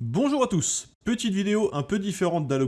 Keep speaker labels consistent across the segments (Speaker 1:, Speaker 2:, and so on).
Speaker 1: Bonjour à tous Petite vidéo un peu différente d'à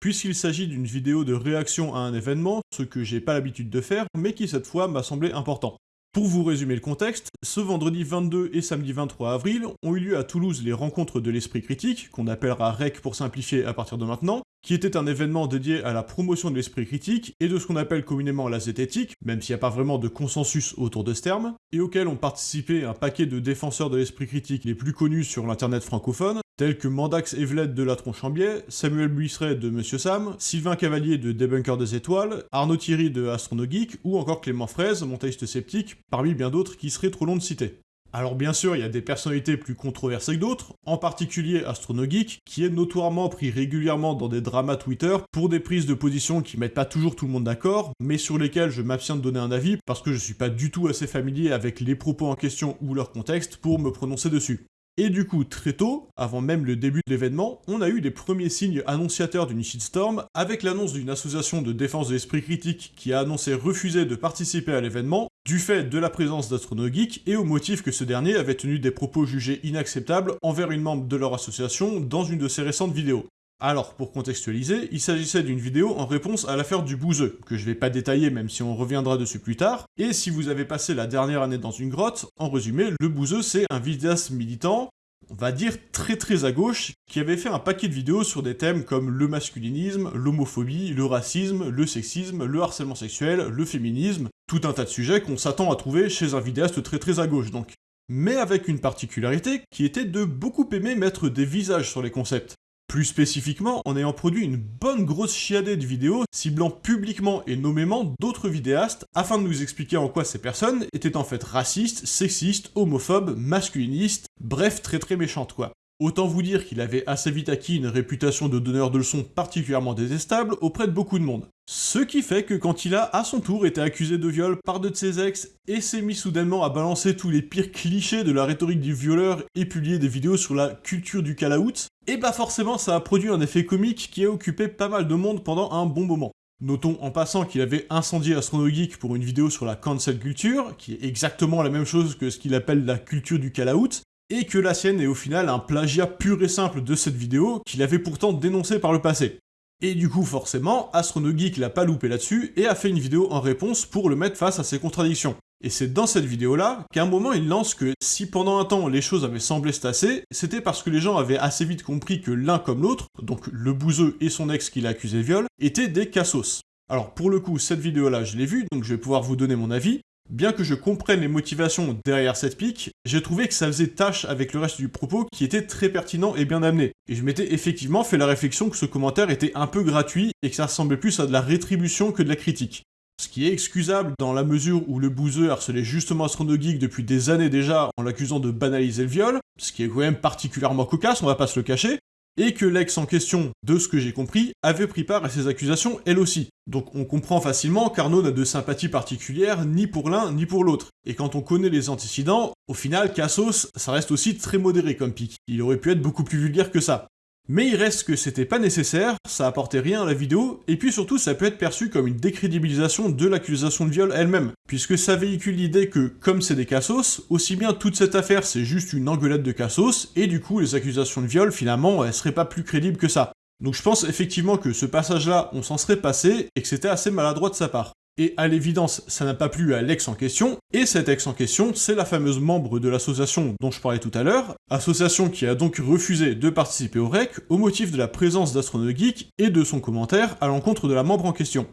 Speaker 1: puisqu'il s'agit d'une vidéo de réaction à un événement, ce que j'ai pas l'habitude de faire, mais qui cette fois m'a semblé important. Pour vous résumer le contexte, ce vendredi 22 et samedi 23 avril ont eu lieu à Toulouse les rencontres de l'esprit critique, qu'on appellera REC pour simplifier à partir de maintenant, qui était un événement dédié à la promotion de l'esprit critique et de ce qu'on appelle communément la zététique, même s'il n'y a pas vraiment de consensus autour de ce terme, et auquel ont participé un paquet de défenseurs de l'esprit critique les plus connus sur l'internet francophone, tels que Mandax Evelette de La Tronchambier, Samuel Buisseret de Monsieur Sam, Sylvain Cavalier de Débunker des Étoiles, Arnaud Thierry de Astronogeek, ou encore Clément Fraise, montaïste sceptique, parmi bien d'autres qui seraient trop longs de citer. Alors bien sûr, il y a des personnalités plus controversées que d'autres, en particulier Astronogeek, qui est notoirement pris régulièrement dans des dramas Twitter pour des prises de position qui mettent pas toujours tout le monde d'accord, mais sur lesquelles je m'abstiens de donner un avis parce que je suis pas du tout assez familier avec les propos en question ou leur contexte pour me prononcer dessus. Et du coup, très tôt, avant même le début de l'événement, on a eu les premiers signes annonciateurs d'une shitstorm, avec l'annonce d'une association de défense de l'esprit critique qui a annoncé refuser de participer à l'événement, du fait de la présence d'Astronogeek et au motif que ce dernier avait tenu des propos jugés inacceptables envers une membre de leur association dans une de ses récentes vidéos. Alors, pour contextualiser, il s'agissait d'une vidéo en réponse à l'affaire du bouseux, que je vais pas détailler même si on reviendra dessus plus tard, et si vous avez passé la dernière année dans une grotte, en résumé, le bouseux c'est un vidéaste militant, on va dire très très à gauche, qui avait fait un paquet de vidéos sur des thèmes comme le masculinisme, l'homophobie, le racisme, le sexisme, le harcèlement sexuel, le féminisme, tout un tas de sujets qu'on s'attend à trouver chez un vidéaste très très à gauche donc. Mais avec une particularité qui était de beaucoup aimer mettre des visages sur les concepts. Plus spécifiquement, en ayant produit une bonne grosse chiadée de vidéos ciblant publiquement et nommément d'autres vidéastes afin de nous expliquer en quoi ces personnes étaient en fait racistes, sexistes, homophobes, masculinistes, bref très très méchantes quoi. Autant vous dire qu'il avait assez vite acquis une réputation de donneur de leçons particulièrement détestable auprès de beaucoup de monde. Ce qui fait que quand il a, à son tour, été accusé de viol par deux de ses ex et s'est mis soudainement à balancer tous les pires clichés de la rhétorique du violeur et publier des vidéos sur la culture du call-out, et bah forcément ça a produit un effet comique qui a occupé pas mal de monde pendant un bon moment. Notons en passant qu'il avait incendié Astronogeek pour une vidéo sur la cancel culture, qui est exactement la même chose que ce qu'il appelle la culture du call-out, et que la sienne est au final un plagiat pur et simple de cette vidéo qu'il avait pourtant dénoncé par le passé. Et du coup, forcément, Astronogeek l'a pas loupé là-dessus et a fait une vidéo en réponse pour le mettre face à ses contradictions. Et c'est dans cette vidéo-là qu'à un moment il lance que si pendant un temps les choses avaient semblé se tasser, c'était parce que les gens avaient assez vite compris que l'un comme l'autre, donc le bouseux et son ex qui l'a accusé de viol, étaient des cassos. Alors pour le coup, cette vidéo-là, je l'ai vue, donc je vais pouvoir vous donner mon avis, Bien que je comprenne les motivations derrière cette pique, j'ai trouvé que ça faisait tâche avec le reste du propos qui était très pertinent et bien amené. Et je m'étais effectivement fait la réflexion que ce commentaire était un peu gratuit et que ça ressemblait plus à de la rétribution que de la critique. Ce qui est excusable dans la mesure où le bouseux harcelait justement Astronogeek depuis des années déjà en l'accusant de banaliser le viol, ce qui est quand même particulièrement cocasse, on va pas se le cacher, et que l'ex en question, de ce que j'ai compris, avait pris part à ces accusations elle aussi. Donc on comprend facilement qu'Arnaud n'a de sympathie particulière ni pour l'un ni pour l'autre. Et quand on connaît les antécédents, au final, Cassos, ça reste aussi très modéré comme pic. Il aurait pu être beaucoup plus vulgaire que ça. Mais il reste que c'était pas nécessaire, ça apportait rien à la vidéo, et puis surtout ça peut être perçu comme une décrédibilisation de l'accusation de viol elle-même, puisque ça véhicule l'idée que, comme c'est des cassos, aussi bien toute cette affaire c'est juste une engueulade de cassos, et du coup les accusations de viol finalement elles seraient pas plus crédibles que ça. Donc je pense effectivement que ce passage-là, on s'en serait passé, et que c'était assez maladroit de sa part. Et à l'évidence, ça n'a pas plu à l'ex en question, et cet ex en question, c'est la fameuse membre de l'association dont je parlais tout à l'heure, association qui a donc refusé de participer au REC au motif de la présence d'Astronogeek et de son commentaire à l'encontre de la membre en question.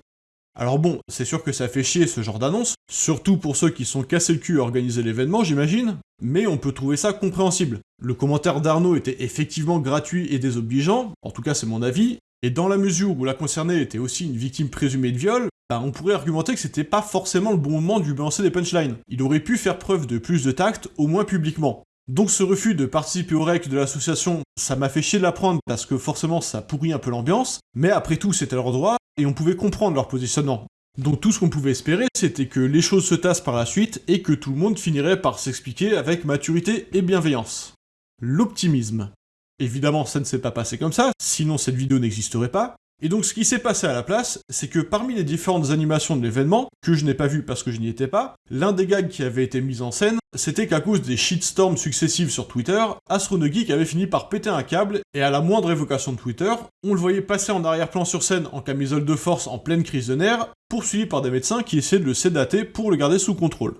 Speaker 1: Alors bon, c'est sûr que ça fait chier ce genre d'annonce, surtout pour ceux qui sont cassés le cul à organiser l'événement, j'imagine, mais on peut trouver ça compréhensible. Le commentaire d'Arnaud était effectivement gratuit et désobligeant, en tout cas c'est mon avis, et dans la mesure où la concernée était aussi une victime présumée de viol, bah, on pourrait argumenter que c'était pas forcément le bon moment de lui balancer des punchlines. Il aurait pu faire preuve de plus de tact, au moins publiquement. Donc ce refus de participer au REC de l'association, ça m'a fait chier de l'apprendre parce que forcément ça pourrit un peu l'ambiance, mais après tout c'était leur droit, et on pouvait comprendre leur positionnement. Donc tout ce qu'on pouvait espérer, c'était que les choses se tassent par la suite, et que tout le monde finirait par s'expliquer avec maturité et bienveillance. L'optimisme. Évidemment, ça ne s'est pas passé comme ça, sinon cette vidéo n'existerait pas, Et donc ce qui s'est passé à la place, c'est que parmi les différentes animations de l'événement, que je n'ai pas vu parce que je n'y étais pas, l'un des gags qui avait été mis en scène, c'était qu'à cause des shitstorms successifs sur Twitter, Astronogeek avait fini par péter un câble, et à la moindre évocation de Twitter, on le voyait passer en arrière-plan sur scène en camisole de force en pleine crise de nerfs, poursuivi par des médecins qui essayaient de le sédater pour le garder sous contrôle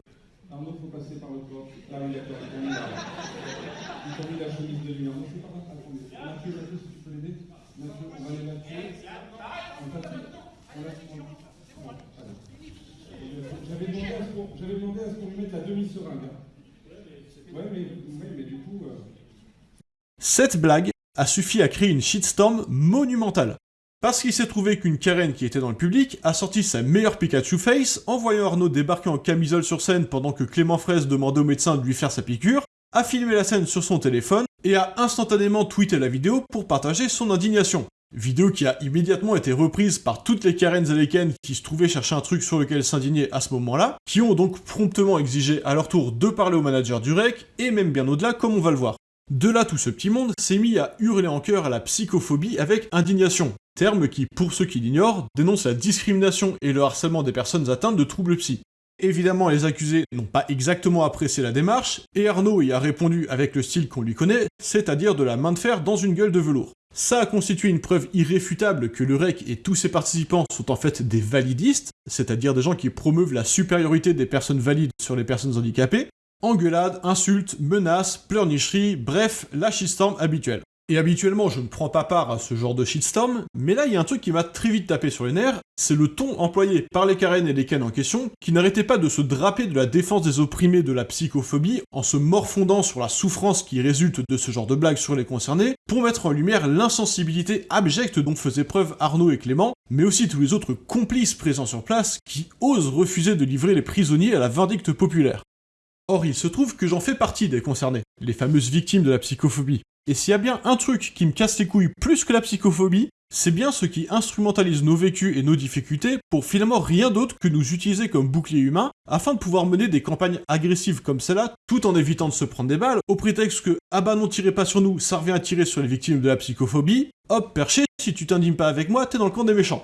Speaker 1: demandé à ce qu'on lui coup... Euh... Cette blague a suffi à créer une shitstorm monumentale. Parce qu'il s'est trouvé qu'une Karen qui était dans le public a sorti sa meilleure Pikachu face en voyant Arnaud débarquer en camisole sur scène pendant que Clément Fraisse demandait au médecin de lui faire sa piqûre, a filmé la scène sur son téléphone et a instantanément tweeté la vidéo pour partager son indignation. Vidéo qui a immédiatement été reprise par toutes les Karen et les qui se trouvaient chercher un truc sur lequel s'indigner à ce moment-là, qui ont donc promptement exigé à leur tour de parler au manager du REC, et même bien au-delà comme on va le voir. De là, tout ce petit monde s'est mis à hurler en chœur à la psychophobie avec indignation, terme qui, pour ceux qui l'ignorent, dénonce la discrimination et le harcèlement des personnes atteintes de troubles psy. Évidemment, les accusés n'ont pas exactement apprécié la démarche, et Arnaud y a répondu avec le style qu'on lui connaît, c'est-à-dire de la main de fer dans une gueule de velours. Ça a constitué une preuve irréfutable que le REC et tous ses participants sont en fait des validistes, c'est-à-dire des gens qui promeuvent la supériorité des personnes valides sur les personnes handicapées, engueulades, insultes, menaces, pleurnicheries, bref, la shitstorm habituelle. Et habituellement, je ne prends pas part à ce genre de shitstorm, mais là, il y a un truc qui m'a très vite tapé sur les nerfs, c'est le ton employé par les Karen et les Ken en question, qui n'arrêtaient pas de se draper de la défense des opprimés de la psychophobie, en se morfondant sur la souffrance qui résulte de ce genre de blagues sur les concernés, pour mettre en lumière l'insensibilité abjecte dont faisaient preuve Arnaud et Clément, mais aussi tous les autres complices présents sur place, qui osent refuser de livrer les prisonniers à la vindicte populaire. Or, il se trouve que j'en fais partie des concernés, les fameuses victimes de la psychophobie. Et s'il y a bien un truc qui me casse les couilles plus que la psychophobie, c'est bien ceux qui instrumentalisent nos vécus et nos difficultés pour finalement rien d'autre que nous utiliser comme bouclier humain afin de pouvoir mener des campagnes agressives comme celle-là tout en évitant de se prendre des balles au prétexte que ah bah non tirez pas sur nous, ça revient à tirer sur les victimes de la psychophobie, hop perché, si tu t'indignes pas avec moi, t'es dans le camp des méchants.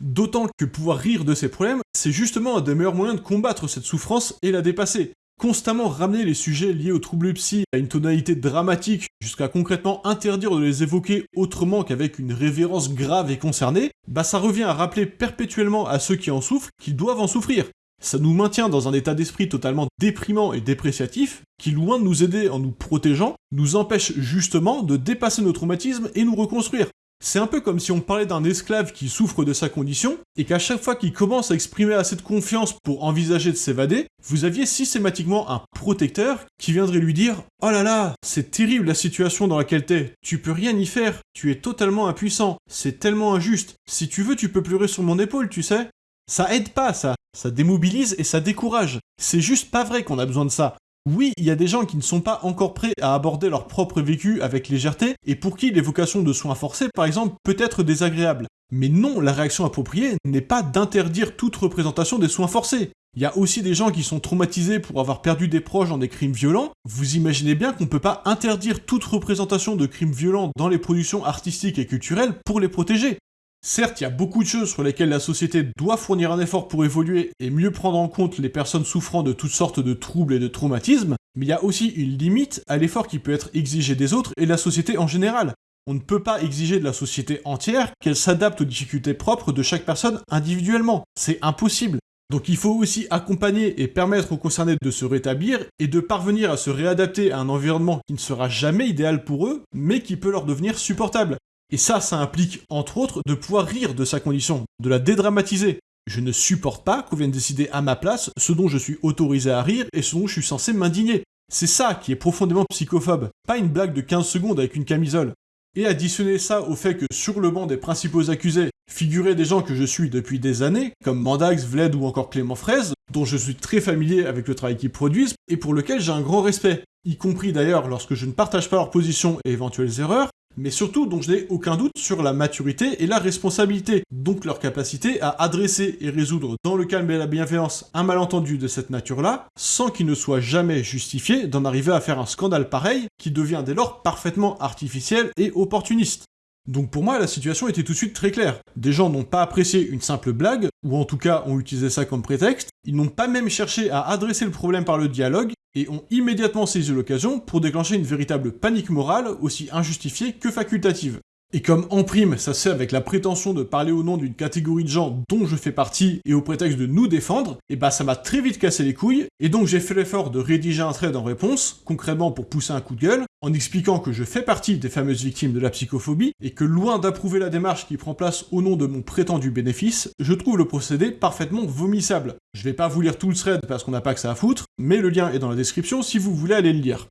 Speaker 1: D'autant que pouvoir rire de ces problèmes, c'est justement un des meilleurs moyens de combattre cette souffrance et la dépasser constamment ramener les sujets liés aux troubles psy à une tonalité dramatique jusqu'à concrètement interdire de les évoquer autrement qu'avec une révérence grave et concernée, bah ça revient à rappeler perpétuellement à ceux qui en souffrent qu'ils doivent en souffrir. Ça nous maintient dans un état d'esprit totalement déprimant et dépréciatif, qui loin de nous aider en nous protégeant, nous empêche justement de dépasser nos traumatismes et nous reconstruire. C'est un peu comme si on parlait d'un esclave qui souffre de sa condition, et qu'à chaque fois qu'il commence à exprimer assez de confiance pour envisager de s'évader, vous aviez systématiquement un protecteur qui viendrait lui dire « Oh là là, c'est terrible la situation dans laquelle t'es, tu peux rien y faire, tu es totalement impuissant, c'est tellement injuste, si tu veux tu peux pleurer sur mon épaule, tu sais ?» Ça aide pas, ça. Ça démobilise et ça décourage. C'est juste pas vrai qu'on a besoin de ça. Oui, il y a des gens qui ne sont pas encore prêts à aborder leur propre vécu avec légèreté, et pour qui l'évocation de soins forcés, par exemple, peut être désagréable. Mais non, la réaction appropriée n'est pas d'interdire toute représentation des soins forcés. Il y a aussi des gens qui sont traumatisés pour avoir perdu des proches dans des crimes violents. Vous imaginez bien qu'on ne peut pas interdire toute représentation de crimes violents dans les productions artistiques et culturelles pour les protéger. Certes, il y a beaucoup de choses sur lesquelles la société doit fournir un effort pour évoluer et mieux prendre en compte les personnes souffrant de toutes sortes de troubles et de traumatismes, mais il y a aussi une limite à l'effort qui peut être exigé des autres et de la société en général. On ne peut pas exiger de la société entière qu'elle s'adapte aux difficultés propres de chaque personne individuellement. C'est impossible. Donc il faut aussi accompagner et permettre aux concernés de se rétablir et de parvenir à se réadapter à un environnement qui ne sera jamais idéal pour eux, mais qui peut leur devenir supportable. Et ça, ça implique, entre autres, de pouvoir rire de sa condition, de la dédramatiser. Je ne supporte pas qu'on vienne décider à ma place ce dont je suis autorisé à rire et ce dont je suis censé m'indigner. C'est ça qui est profondément psychophobe, pas une blague de 15 secondes avec une camisole. Et additionner ça au fait que sur le banc des principaux accusés figuraient des gens que je suis depuis des années, comme Mandax, Vled ou encore Clément Fraise, dont je suis très familier avec le travail qu'ils produisent et pour lequel j'ai un grand respect, y compris d'ailleurs lorsque je ne partage pas leur position et éventuelles erreurs, mais surtout dont je n'ai aucun doute sur la maturité et la responsabilité, donc leur capacité à adresser et résoudre dans le calme et la bienveillance un malentendu de cette nature-là, sans qu'il ne soit jamais justifié d'en arriver à faire un scandale pareil qui devient dès lors parfaitement artificiel et opportuniste. Donc pour moi, la situation était tout de suite très claire. Des gens n'ont pas apprécié une simple blague, ou en tout cas ont utilisé ça comme prétexte, ils n'ont pas même cherché à adresser le problème par le dialogue, et ont immédiatement saisi l'occasion pour déclencher une véritable panique morale, aussi injustifiée que facultative. Et comme en prime, ça se fait avec la prétention de parler au nom d'une catégorie de gens dont je fais partie et au prétexte de nous défendre, et bah ça m'a très vite cassé les couilles, et donc j'ai fait l'effort de rédiger un thread en réponse, concrètement pour pousser un coup de gueule, en expliquant que je fais partie des fameuses victimes de la psychophobie, et que loin d'approuver la démarche qui prend place au nom de mon prétendu bénéfice, je trouve le procédé parfaitement vomissable. Je vais pas vous lire tout le thread parce qu'on n'a pas que ça à foutre, mais le lien est dans la description si vous voulez aller le lire.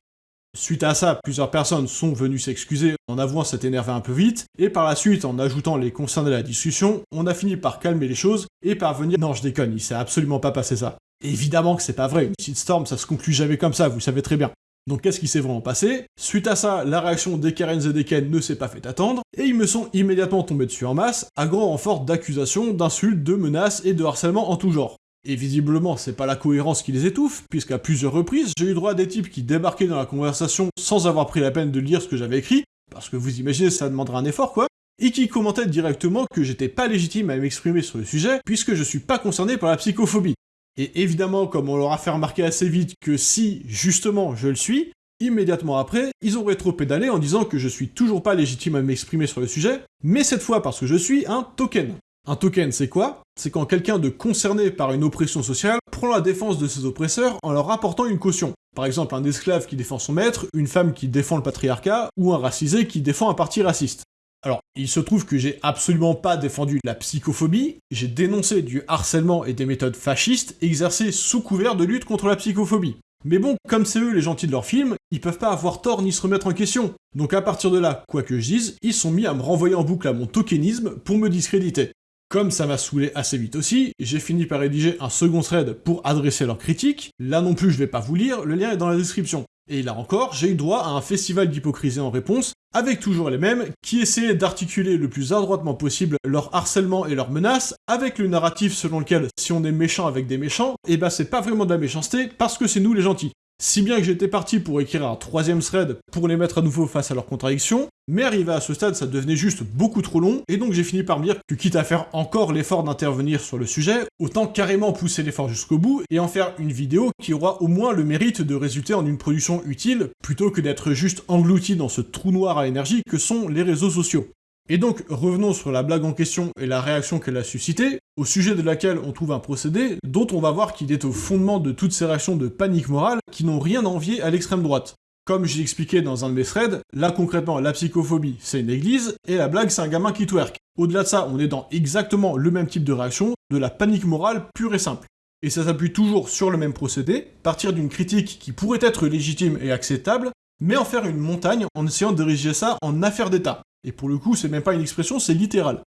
Speaker 1: Suite à ça, plusieurs personnes sont venues s'excuser en avouant s'être énervé un peu vite, et par la suite, en ajoutant les concernés à la discussion, on a fini par calmer les choses et parvenir... Non, je déconne, il s'est absolument pas passé ça. Évidemment que c'est pas vrai, une shitstorm, ça se conclut jamais comme ça, vous savez très bien. Donc qu'est-ce qui s'est vraiment passé? Suite à ça, la réaction des Karen et des Ken ne s'est pas fait attendre, et ils me sont immédiatement tombés dessus en masse, à grand renfort d'accusations, d'insultes, de menaces et de harcèlement en tout genre. Et visiblement, c'est pas la cohérence qui les étouffe, puisqu'à plusieurs reprises, j'ai eu droit à des types qui débarquaient dans la conversation sans avoir pris la peine de lire ce que j'avais écrit, parce que vous imaginez, ça demandera un effort quoi, et qui commentaient directement que j'étais pas légitime à m'exprimer sur le sujet, puisque je suis pas concerné par la psychophobie. Et évidemment, comme on leur a fait remarquer assez vite que si, justement, je le suis, immédiatement après, ils ont rétro-pédalé en disant que je suis toujours pas légitime à m'exprimer sur le sujet, mais cette fois parce que je suis un token. Un token, c'est quoi? C'est quand quelqu'un de concerné par une oppression sociale prend la défense de ses oppresseurs en leur apportant une caution. Par exemple, un esclave qui défend son maître, une femme qui défend le patriarcat, ou un racisé qui défend un parti raciste. Alors, il se trouve que j'ai absolument pas défendu la psychophobie, j'ai dénoncé du harcèlement et des méthodes fascistes exercées sous couvert de lutte contre la psychophobie. Mais bon, comme c'est eux les gentils de leur film, ils peuvent pas avoir tort ni se remettre en question. Donc à partir de là, quoi que je dise, ils sont mis à me renvoyer en boucle à mon tokenisme pour me discréditer. Comme ça m'a saoulé assez vite aussi, j'ai fini par rédiger un second thread pour adresser leurs critiques. Là non plus je vais pas vous lire, le lien est dans la description. Et là encore, j'ai eu droit à un festival d'hypocrisie en réponse, avec toujours les mêmes, qui essayaient d'articuler le plus adroitement possible leur harcèlement et leurs menaces, avec le narratif selon lequel si on est méchant avec des méchants, eh ben, c'est pas vraiment de la méchanceté, parce que c'est nous les gentils. Si bien que j'étais parti pour écrire un troisième thread pour les mettre à nouveau face à leurs contradictions, mais arrivé à ce stade, ça devenait juste beaucoup trop long, et donc j'ai fini par me dire que quitte à faire encore l'effort d'intervenir sur le sujet, autant carrément pousser l'effort jusqu'au bout, et en faire une vidéo qui aura au moins le mérite de résulter en une production utile, plutôt que d'être juste englouti dans ce trou noir à énergie que sont les réseaux sociaux. Et donc, revenons sur la blague en question et la réaction qu'elle a suscitée, au sujet de laquelle on trouve un procédé dont on va voir qu'il est au fondement de toutes ces réactions de panique morale qui n'ont rien à envier à l'extrême droite. Comme j'ai expliqué dans un de mes threads, là concrètement la psychophobie c'est une église et la blague c'est un gamin qui twerk. Au-delà de ça, on est dans exactement le même type de réaction, de la panique morale pure et simple. Et ça s'appuie toujours sur le même procédé, partir d'une critique qui pourrait être légitime et acceptable, mais en faire une montagne en essayant de diriger ça en affaire d'État. Et pour le coup, c'est même pas une expression, c'est littéral.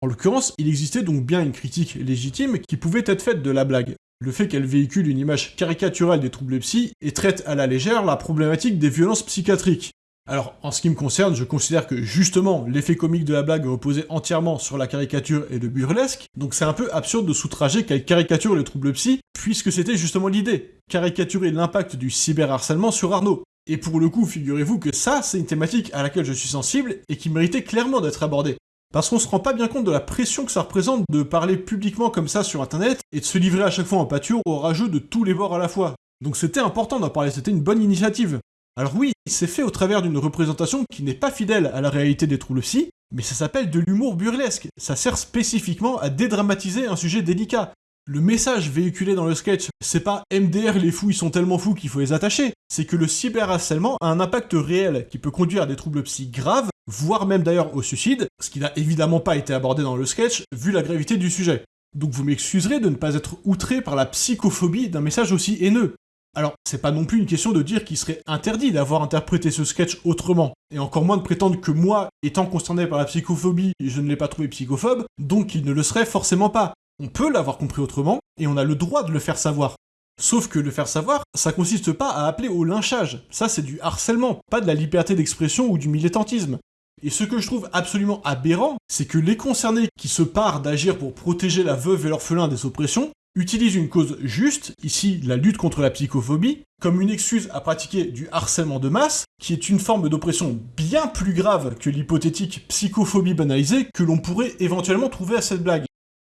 Speaker 1: En l'occurrence, il existait donc bien une critique légitime qui pouvait être faite de la blague. Le fait qu'elle véhicule une image caricaturale des troubles psy et traite à la légère la problématique des violences psychiatriques. Alors, en ce qui me concerne, je considère que justement, l'effet comique de la blague reposait entièrement sur la caricature et le burlesque, donc c'est un peu absurde de soutrager qu'elle caricature le trouble psy, puisque c'était justement l'idée, caricaturer l'impact du cyberharcèlement sur Arnaud. Et pour le coup, figurez-vous que ça, c'est une thématique à laquelle je suis sensible et qui méritait clairement d'être abordée. Parce qu'on se rend pas bien compte de la pression que ça représente de parler publiquement comme ça sur internet et de se livrer à chaque fois en pâture au rageux de tous les bords à la fois. Donc c'était important d'en parler, c'était une bonne initiative. Alors oui, c'est fait au travers d'une représentation qui n'est pas fidèle à la réalité des troubles psy, mais ça s'appelle de l'humour burlesque. Ça sert spécifiquement à dédramatiser un sujet délicat. Le message véhiculé dans le sketch, c'est pas MDR les fous ils sont tellement fous qu'il faut les attacher, c'est que le cyberharcèlement a un impact réel qui peut conduire à des troubles psy graves, voire même d'ailleurs au suicide, ce qui n'a évidemment pas été abordé dans le sketch vu la gravité du sujet. Donc vous m'excuserez de ne pas être outré par la psychophobie d'un message aussi haineux. Alors, c'est pas non plus une question de dire qu'il serait interdit d'avoir interprété ce sketch autrement, et encore moins de prétendre que moi, étant concerné par la psychophobie, je ne l'ai pas trouvé psychophobe, donc il ne le serait forcément pas. On peut l'avoir compris autrement, et on a le droit de le faire savoir. Sauf que le faire savoir, ça consiste pas à appeler au lynchage. Ça, c'est du harcèlement, pas de la liberté d'expression ou du militantisme. Et ce que je trouve absolument aberrant, c'est que les concernés qui se parent d'agir pour protéger la veuve et l'orphelin des oppressions utilise une cause juste, ici la lutte contre la psychophobie, comme une excuse à pratiquer du harcèlement de masse, qui est une forme d'oppression bien plus grave que l'hypothétique psychophobie banalisée que l'on pourrait éventuellement trouver à cette blague.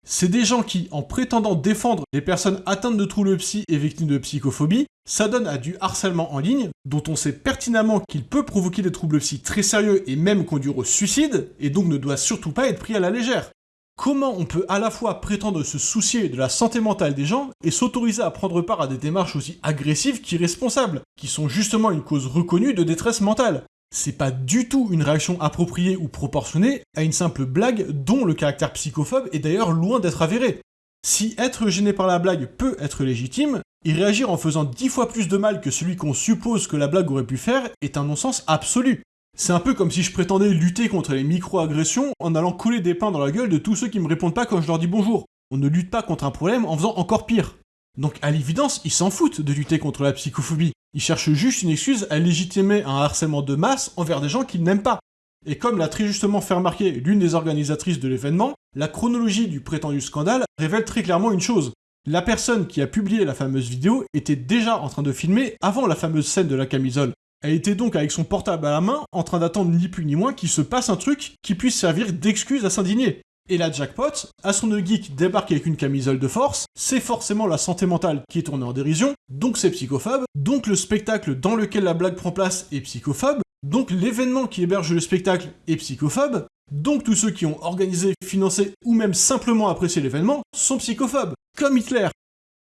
Speaker 1: C'est des gens qui, en prétendant défendre les personnes atteintes de troubles psy et victimes de psychophobie, s'adonnent à du harcèlement en ligne, dont on sait pertinemment qu'il peut provoquer des troubles psy très sérieux et même conduire au suicide, et donc ne doit surtout pas être pris à la légère. Comment on peut à la fois prétendre se soucier de la santé mentale des gens et s'autoriser à prendre part à des démarches aussi agressives qu'irresponsables, qui sont justement une cause reconnue de détresse mentale? C'est pas du tout une réaction appropriée ou proportionnée à une simple blague dont le caractère psychophobe est d'ailleurs loin d'être avéré. Si être gêné par la blague peut être légitime, y réagir en faisant dix fois plus de mal que celui qu'on suppose que la blague aurait pu faire est un non-sens absolu. C'est un peu comme si je prétendais lutter contre les micro-agressions en allant coller des pains dans la gueule de tous ceux qui me répondent pas quand je leur dis bonjour. On ne lutte pas contre un problème en faisant encore pire. Donc à l'évidence, ils s'en foutent de lutter contre la psychophobie. Ils cherchent juste une excuse à légitimer un harcèlement de masse envers des gens qu'ils n'aiment pas. Et comme l'a très justement fait remarquer l'une des organisatrices de l'événement, la chronologie du prétendu scandale révèle très clairement une chose. La personne qui a publié la fameuse vidéo était déjà en train de filmer avant la fameuse scène de la camisole. Elle était donc avec son portable à la main, en train d'attendre ni plus ni moins qu'il se passe un truc qui puisse servir d'excuse à s'indigner. Et la jackpot, à son geek débarque avec une camisole de force, c'est forcément la santé mentale qui est tournée en dérision, donc c'est psychophobe, donc le spectacle dans lequel la blague prend place est psychophobe, donc l'événement qui héberge le spectacle est psychophobe, donc tous ceux qui ont organisé, financé ou même simplement apprécié l'événement sont psychophobes, comme Hitler.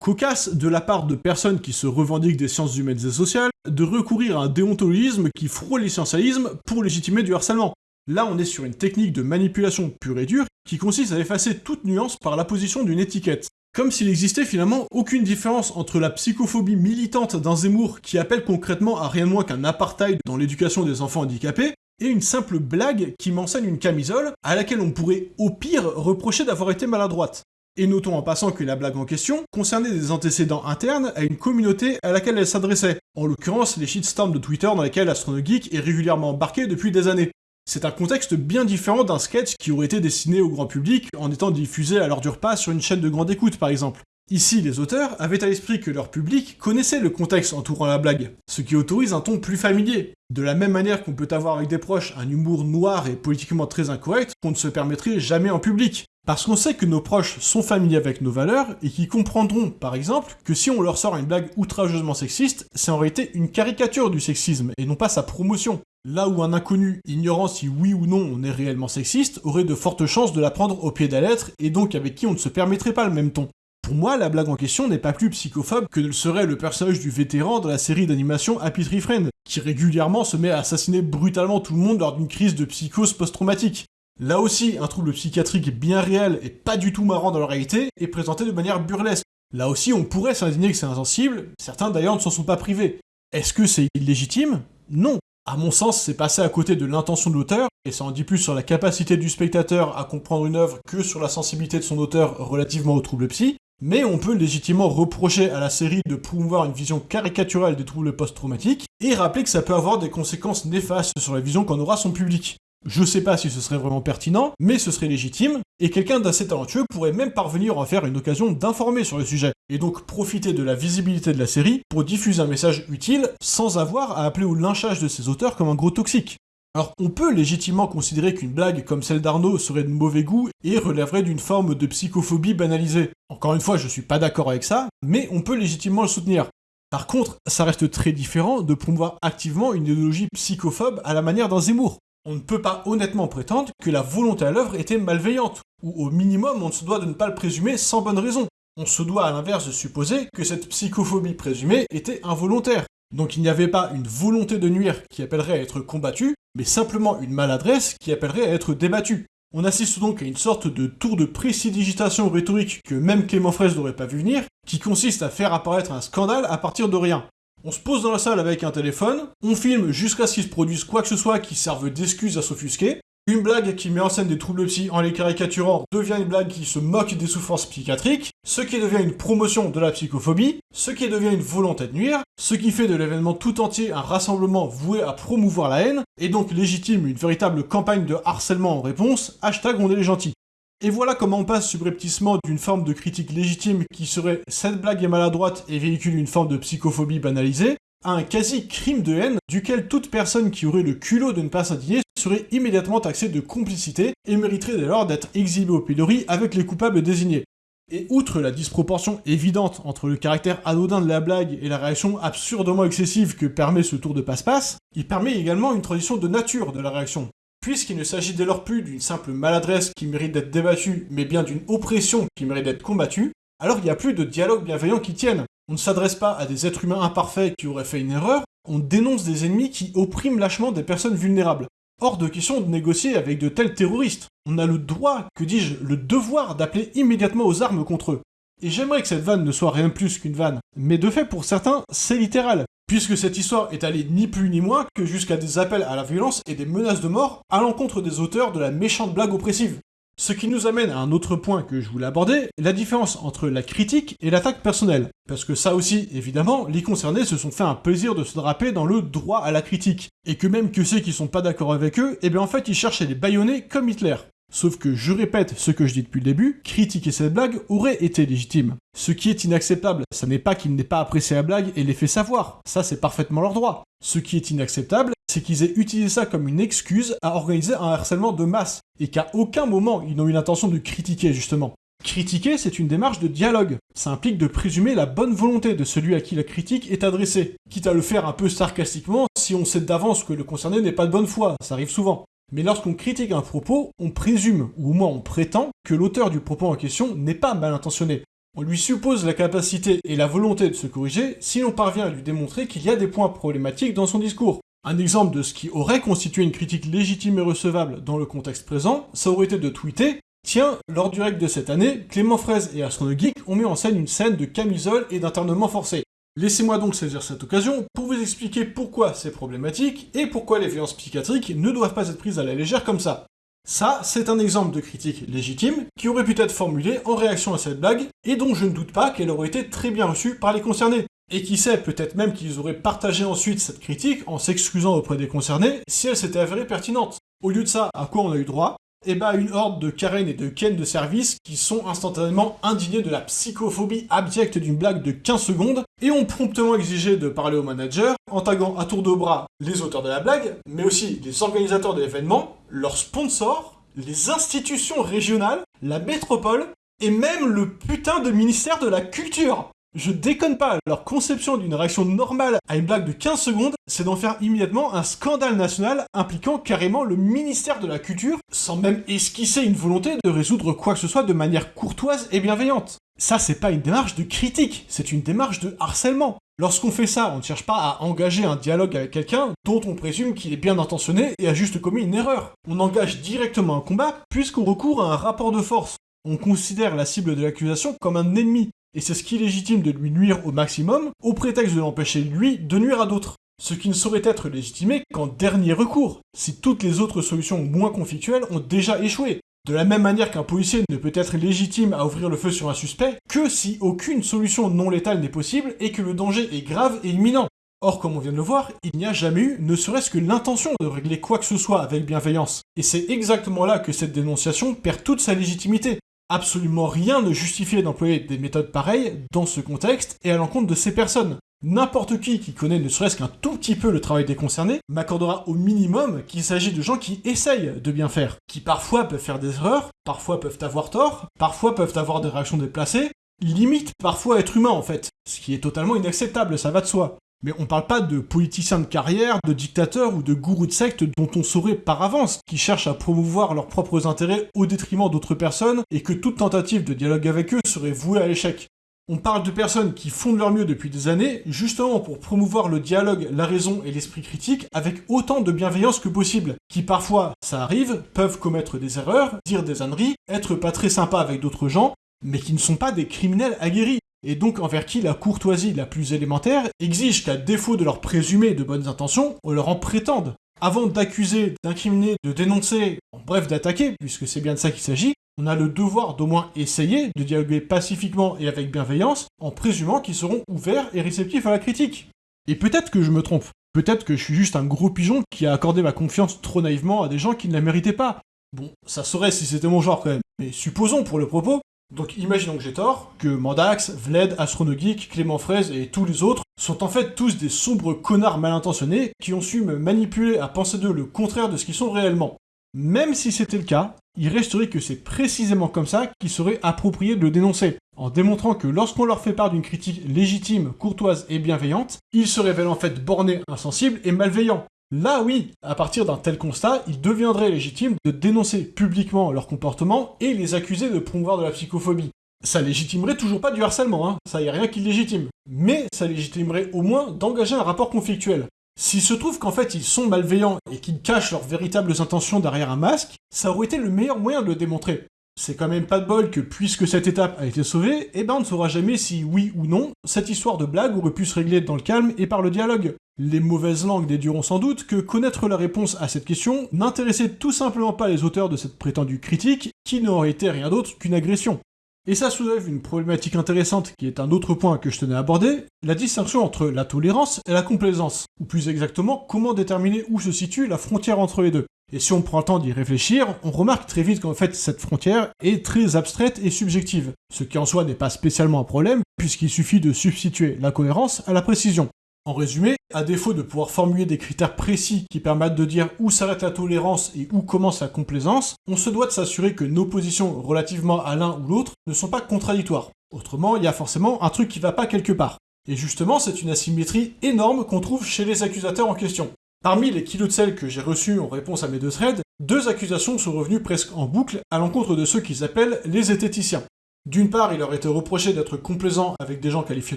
Speaker 1: Cocasse de la part de personnes qui se revendiquent des sciences humaines et sociales de recourir à un déontologisme qui frôle l'essentialisme pour légitimer du harcèlement. Là, on est sur une technique de manipulation pure et dure qui consiste à effacer toute nuance par l'apposition d'une étiquette. Comme s'il existait finalement aucune différence entre la psychophobie militante d'un Zemmour qui appelle concrètement à rien de moins qu'un apartheid dans l'éducation des enfants handicapés, et une simple blague qui m'enseigne une camisole à laquelle on pourrait au pire reprocher d'avoir été maladroite. Et notons en passant que la blague en question concernait des antécédents internes à une communauté à laquelle elle s'adressait, en l'occurrence les shitstorms de Twitter dans lesquels AstronoGeek est régulièrement embarqué depuis des années. C'est un contexte bien différent d'un sketch qui aurait été dessiné au grand public en étant diffusé à l'heure du repas sur une chaîne de grande écoute par exemple. Ici, les auteurs avaient à l'esprit que leur public connaissait le contexte entourant la blague, ce qui autorise un ton plus familier. De la même manière qu'on peut avoir avec des proches un humour noir et politiquement très incorrect qu'on ne se permettrait jamais en public. Parce qu'on sait que nos proches sont familiers avec nos valeurs et qui comprendront, par exemple, que si on leur sort une blague outrageusement sexiste, c'est en réalité une caricature du sexisme et non pas sa promotion. Là où un inconnu, ignorant si oui ou non on est réellement sexiste, aurait de fortes chances de la prendre au pied de la lettre, et donc avec qui on ne se permettrait pas le même ton. Pour moi, la blague en question n'est pas plus psychophobe que ne le serait le personnage du vétéran dans la série d'animation Happy Tree Friend, qui régulièrement se met à assassiner brutalement tout le monde lors d'une crise de psychose post-traumatique. Là aussi, un trouble psychiatrique bien réel et pas du tout marrant dans la réalité est présenté de manière burlesque. Là aussi, on pourrait s'indigner que c'est insensible, certains d'ailleurs ne s'en sont pas privés. Est-ce que c'est illégitime? Non. À mon sens, c'est passé à côté de l'intention de l'auteur, et ça en dit plus sur la capacité du spectateur à comprendre une œuvre que sur la sensibilité de son auteur relativement aux troubles psy, mais on peut légitimement reprocher à la série de promouvoir une vision caricaturale des troubles post-traumatiques, et rappeler que ça peut avoir des conséquences néfastes sur la vision qu'en aura son public. Je sais pas si ce serait vraiment pertinent, mais ce serait légitime, et quelqu'un d'assez talentueux pourrait même parvenir à en faire une occasion d'informer sur le sujet, et donc profiter de la visibilité de la série pour diffuser un message utile sans avoir à appeler au lynchage de ses auteurs comme un gros toxique. Alors on peut légitimement considérer qu'une blague comme celle d'Arnaud serait de mauvais goût et relèverait d'une forme de psychophobie banalisée. Encore une fois, je suis pas d'accord avec ça, mais on peut légitimement le soutenir. Par contre, ça reste très différent de promouvoir activement une idéologie psychophobe à la manière d'un Zemmour on ne peut pas honnêtement prétendre que la volonté à l'œuvre était malveillante, ou au minimum on se doit de ne pas le présumer sans bonne raison. On se doit à l'inverse de supposer que cette psychophobie présumée était involontaire. Donc il n'y avait pas une volonté de nuire qui appellerait à être combattue, mais simplement une maladresse qui appellerait à être débattue. On assiste donc à une sorte de tour de précidigitation rhétorique que même Clément Fraisse n'aurait pas vu venir, qui consiste à faire apparaître un scandale à partir de rien. On se pose dans la salle avec un téléphone, on filme jusqu'à ce qu'il se produise quoi que ce soit qui serve d'excuse à s'offusquer, une blague qui met en scène des troubles psy en les caricaturant devient une blague qui se moque des souffrances psychiatriques, ce qui devient une promotion de la psychophobie, ce qui devient une volonté de nuire, ce qui fait de l'événement tout entier un rassemblement voué à promouvoir la haine, et donc légitime une véritable campagne de harcèlement en réponse, hashtag on est les gentils. Et voilà comment on passe subrepticement d'une forme de critique légitime qui serait « cette blague est maladroite et véhicule une forme de psychophobie banalisée », à un quasi-crime de haine duquel toute personne qui aurait le culot de ne pas s'indigner serait immédiatement taxée de complicité et mériterait dès lors d'être exhibée au pilori avec les coupables désignés. Et outre la disproportion évidente entre le caractère anodin de la blague et la réaction absurdement excessive que permet ce tour de passe-passe, il permet également une transition de nature de la réaction. Puisqu'il ne s'agit dès lors plus d'une simple maladresse qui mérite d'être débattue, mais bien d'une oppression qui mérite d'être combattue, alors il n'y a plus de dialogue bienveillant qui tienne. On ne s'adresse pas à des êtres humains imparfaits qui auraient fait une erreur, on dénonce des ennemis qui oppriment lâchement des personnes vulnérables. Hors de question de négocier avec de tels terroristes. On a le droit, que dis-je, le devoir d'appeler immédiatement aux armes contre eux. Et j'aimerais que cette vanne ne soit rien plus qu'une vanne, mais de fait pour certains, c'est littéral, puisque cette histoire est allée ni plus ni moins que jusqu'à des appels à la violence et des menaces de mort à l'encontre des auteurs de la méchante blague oppressive. Ce qui nous amène à un autre point que je voulais aborder, la différence entre la critique et l'attaque personnelle. Parce que ça aussi, évidemment, les concernés se sont fait un plaisir de se draper dans le droit à la critique. Et que même que ceux qui sont pas d'accord avec eux, eh bien en fait ils cherchent à les baïonner comme Hitler. Sauf que, je répète ce que je dis depuis le début, critiquer cette blague aurait été légitime. Ce qui est inacceptable, ça n'est pas qu'ils n'aient pas apprécié la blague et les fait savoir, ça c'est parfaitement leur droit. Ce qui est inacceptable, c'est qu'ils aient utilisé ça comme une excuse à organiser un harcèlement de masse, et qu'à aucun moment ils n'ont eu l'intention de critiquer justement. Critiquer, c'est une démarche de dialogue. Ça implique de présumer la bonne volonté de celui à qui la critique est adressée, quitte à le faire un peu sarcastiquement si on sait d'avance que le concerné n'est pas de bonne foi, ça arrive souvent. Mais lorsqu'on critique un propos, on présume, ou au moins on prétend, que l'auteur du propos en question n'est pas mal intentionné. On lui suppose la capacité et la volonté de se corriger si l'on parvient à lui démontrer qu'il y a des points problématiques dans son discours. Un exemple de ce qui aurait constitué une critique légitime et recevable dans le contexte présent, ça aurait été de tweeter Tiens, lors du règle de cette année, Clément Fraise et Astro Geek ont mis en scène une scène de camisole et d'internement forcé. Laissez-moi donc saisir cette occasion pour vous expliquer pourquoi c'est problématique et pourquoi les violences psychiatriques ne doivent pas être prises à la légère comme ça. Ça, c'est un exemple de critique légitime qui aurait pu être formulé en réaction à cette blague et dont je ne doute pas qu'elle aurait été très bien reçue par les concernés. Et qui sait, peut-être même qu'ils auraient partagé ensuite cette critique en s'excusant auprès des concernés si elle s'était avérée pertinente. Au lieu de ça, à quoi on a eu droit? Et eh ben, une horde de Karen et de Ken de service qui sont instantanément indignés de la psychophobie abjecte d'une blague de 15 secondes et ont promptement exigé de parler au manager en taguant à tour de bras les auteurs de la blague, mais aussi les organisateurs de l'événement, leurs sponsors, les institutions régionales, la métropole et même le putain de ministère de la Culture je déconne pas, leur conception d'une réaction normale à une blague de 15 secondes, c'est d'en faire immédiatement un scandale national impliquant carrément le ministère de la Culture, sans même esquisser une volonté de résoudre quoi que ce soit de manière courtoise et bienveillante. Ça, c'est pas une démarche de critique, c'est une démarche de harcèlement. Lorsqu'on fait ça, on ne cherche pas à engager un dialogue avec quelqu'un dont on présume qu'il est bien intentionné et a juste commis une erreur. On engage directement un combat puisqu'on recourt à un rapport de force. On considère la cible de l'accusation comme un ennemi, et c'est ce qui légitime de lui nuire au maximum, au prétexte de l'empêcher lui de nuire à d'autres. Ce qui ne saurait être légitimé qu'en dernier recours, si toutes les autres solutions moins conflictuelles ont déjà échoué. De la même manière qu'un policier ne peut être légitime à ouvrir le feu sur un suspect que si aucune solution non létale n'est possible et que le danger est grave et imminent. Or, comme on vient de le voir, il n'y a jamais eu ne serait-ce que l'intention de régler quoi que ce soit avec bienveillance. Et c'est exactement là que cette dénonciation perd toute sa légitimité. Absolument rien ne justifiait d'employer des méthodes pareilles dans ce contexte et à l'encontre de ces personnes. N'importe qui qui connaît ne serait-ce qu'un tout petit peu le travail des concernés m'accordera au minimum qu'il s'agit de gens qui essayent de bien faire, qui parfois peuvent faire des erreurs, parfois peuvent avoir tort, parfois peuvent avoir des réactions déplacées, limite parfois être humain en fait, ce qui est totalement inacceptable, ça va de soi. Mais on parle pas de politiciens de carrière, de dictateurs ou de gourous de secte dont on saurait par avance qui cherchent à promouvoir leurs propres intérêts au détriment d'autres personnes et que toute tentative de dialogue avec eux serait vouée à l'échec. On parle de personnes qui font de leur mieux depuis des années, justement pour promouvoir le dialogue, la raison et l'esprit critique avec autant de bienveillance que possible, qui parfois, ça arrive, peuvent commettre des erreurs, dire des âneries, être pas très sympas avec d'autres gens, mais qui ne sont pas des criminels aguerris et donc envers qui la courtoisie la plus élémentaire exige qu'à défaut de leur présumer de bonnes intentions, on leur en prétende. Avant d'accuser, d'incriminer, de dénoncer, en bref d'attaquer, puisque c'est bien de ça qu'il s'agit, on a le devoir d'au moins essayer de dialoguer pacifiquement et avec bienveillance, en présumant qu'ils seront ouverts et réceptifs à la critique. Et peut-être que je me trompe, peut-être que je suis juste un gros pigeon qui a accordé ma confiance trop naïvement à des gens qui ne la méritaient pas, Bon, ça saurait si c'était mon genre quand même, mais supposons pour le propos. Donc imaginons que j'ai tort, que Mandax, Vled, Astronogeek, Clément Fraise et tous les autres sont en fait tous des sombres connards mal intentionnés qui ont su me manipuler à penser d'eux le contraire de ce qu'ils sont réellement. Même si c'était le cas, il resterait que c'est précisément comme ça qu'il serait approprié de le dénoncer, en démontrant que lorsqu'on leur fait part d'une critique légitime, courtoise et bienveillante, ils se révèlent en fait bornés, insensibles et malveillants. Là oui, à partir d'un tel constat, il deviendrait légitime de dénoncer publiquement leur comportement et les accuser de promouvoir de la psychophobie. Ça légitimerait toujours pas du harcèlement, hein, ça y a rien qui légitime. Mais ça légitimerait au moins d'engager un rapport conflictuel. S'il se trouve qu'en fait ils sont malveillants et qu'ils cachent leurs véritables intentions derrière un masque, ça aurait été le meilleur moyen de le démontrer. C'est quand même pas de bol que puisque cette étape a été sauvée, eh ben on ne saura jamais si oui ou non, cette histoire de blague aurait pu se régler dans le calme et par le dialogue. Les mauvaises langues déduiront sans doute que connaître la réponse à cette question n'intéressait tout simplement pas les auteurs de cette prétendue critique, qui n'aurait été rien d'autre qu'une agression. Et ça soulève une problématique intéressante qui est un autre point que je tenais à aborder, la distinction entre la tolérance et la complaisance, ou plus exactement comment déterminer où se situe la frontière entre les deux. Et si on prend le temps d'y réfléchir, on remarque très vite qu'en fait cette frontière est très abstraite et subjective, ce qui en soi n'est pas spécialement un problème, puisqu'il suffit de substituer la cohérence à la précision. En résumé, à défaut de pouvoir formuler des critères précis qui permettent de dire où s'arrête la tolérance et où commence la complaisance, on se doit de s'assurer que nos positions relativement à l'un ou l'autre ne sont pas contradictoires. Autrement, il y a forcément un truc qui va pas quelque part. Et justement, c'est une asymétrie énorme qu'on trouve chez les accusateurs en question. Parmi les kilos de sel que j'ai reçus en réponse à mes deux threads, deux accusations sont revenues presque en boucle à l'encontre de ceux qu'ils appellent les zététiciens. D'une part, il leur été reproché d'être complaisant avec des gens qualifiés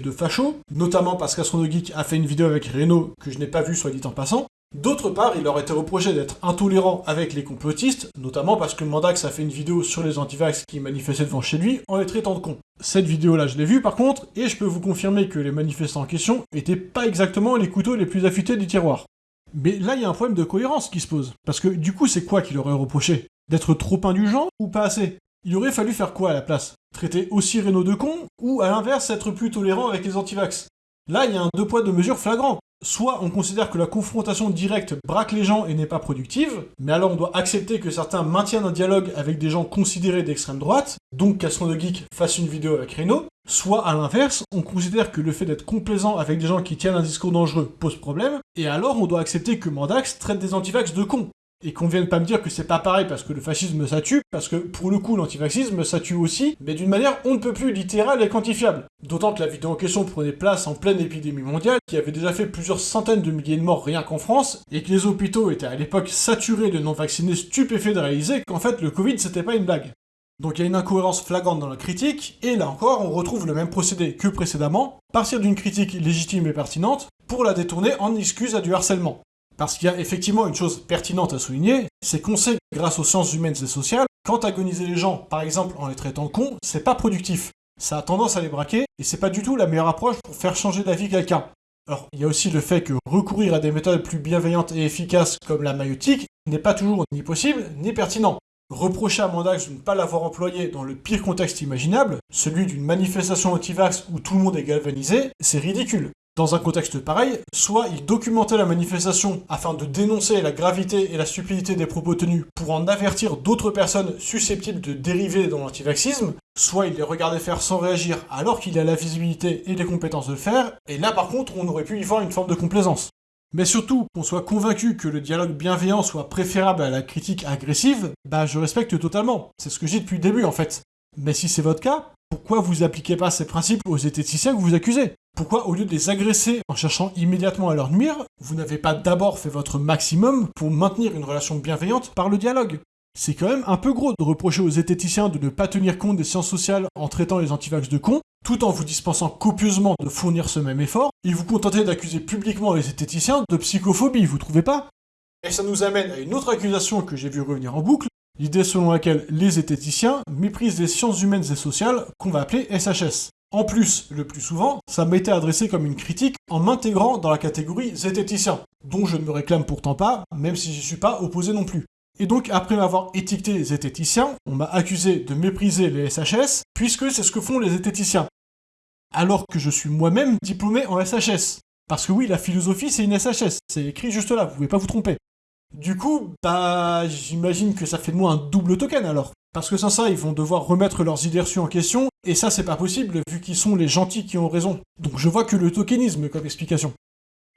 Speaker 1: de fachos, notamment parce qu'Astronogeek a fait une vidéo avec Renault que je n'ai pas vue soit dit en passant. D'autre part, il leur été reproché d'être intolérant avec les complotistes, notamment parce que Mandax a fait une vidéo sur les antivax qui manifestaient devant chez lui en les traitant de cons. Cette vidéo-là, je l'ai vue par contre, et je peux vous confirmer que les manifestants en question étaient pas exactement les couteaux les plus affûtés du tiroir. Mais là, il y a un problème de cohérence qui se pose. Parce que du coup, c'est quoi qu'il aurait reproché? D'être trop indulgent ou pas assez? Il aurait fallu faire quoi à la place? Traiter aussi Renault de con Ou à l'inverse, être plus tolérant avec les antivax? Là, il y a un deux poids deux mesures flagrant. Soit on considère que la confrontation directe braque les gens et n'est pas productive, mais alors on doit accepter que certains maintiennent un dialogue avec des gens considérés d'extrême droite, donc qu'Astron de Geek fasse une vidéo avec Renault, soit à l'inverse, on considère que le fait d'être complaisant avec des gens qui tiennent un discours dangereux pose problème, et alors on doit accepter que Mandax traite des antivax de cons et qu'on vienne pas me dire que c'est pas pareil parce que le fascisme ça tue, parce que pour le coup l'antivaxisme ça tue aussi, mais d'une manière on ne peut plus littérale et quantifiable. D'autant que la vidéo en question prenait place en pleine épidémie mondiale, qui avait déjà fait plusieurs centaines de milliers de morts rien qu'en France, et que les hôpitaux étaient à l'époque saturés de non-vaccinés stupéfaits de réaliser qu'en fait le Covid c'était pas une blague. Donc il y a une incohérence flagrante dans la critique, et là encore on retrouve le même procédé que précédemment, partir d'une critique légitime et pertinente, pour la détourner en excuse à du harcèlement. Parce qu'il y a effectivement une chose pertinente à souligner, c'est qu'on sait, grâce aux sciences humaines et sociales, qu'antagoniser les gens, par exemple en les traitant cons, c'est pas productif. Ça a tendance à les braquer, et c'est pas du tout la meilleure approche pour faire changer d'avis quelqu'un. Alors, il y a aussi le fait que recourir à des méthodes plus bienveillantes et efficaces comme la maïotique n'est pas toujours ni possible ni pertinent. Reprocher à Mandax de ne pas l'avoir employé dans le pire contexte imaginable, celui d'une manifestation anti-vax où tout le monde est galvanisé, c'est ridicule. Dans un contexte pareil, soit il documentait la manifestation afin de dénoncer la gravité et la stupidité des propos tenus pour en avertir d'autres personnes susceptibles de dériver dans l'antivaxisme, soit il les regardait faire sans réagir alors qu'il a la visibilité et les compétences de le faire, et là par contre on aurait pu y voir une forme de complaisance. Mais surtout, qu'on soit convaincu que le dialogue bienveillant soit préférable à la critique agressive, bah je respecte totalement. C'est ce que j'ai depuis le début en fait. Mais si c'est votre cas, pourquoi vous appliquez pas ces principes aux esthéticiens que vous accusez? Pourquoi au lieu de les agresser en cherchant immédiatement à leur nuire, vous n'avez pas d'abord fait votre maximum pour maintenir une relation bienveillante par le dialogue? C'est quand même un peu gros de reprocher aux esthéticiens de ne pas tenir compte des sciences sociales en traitant les antivax de cons, tout en vous dispensant copieusement de fournir ce même effort, et vous contenter d'accuser publiquement les esthéticiens de psychophobie, vous trouvez pas? Et ça nous amène à une autre accusation que j'ai vu revenir en boucle, L'idée selon laquelle les zététiciens méprisent les sciences humaines et sociales qu'on va appeler SHS. En plus, le plus souvent, ça été adressé comme une critique en m'intégrant dans la catégorie zététicien, dont je ne me réclame pourtant pas, même si j'y suis pas opposé non plus. Et donc, après m'avoir étiqueté zététicien, on m'a accusé de mépriser les SHS, puisque c'est ce que font les zététiciens. Alors que je suis moi-même diplômé en SHS. Parce que oui, la philosophie, c'est une SHS. C'est écrit juste là, vous pouvez pas vous tromper. Du coup, bah, j'imagine que ça fait de moi un double token alors. Parce que sans ça, ils vont devoir remettre leurs idées reçues en question, et ça c'est pas possible vu qu'ils sont les gentils qui ont raison. Donc je vois que le tokenisme comme explication.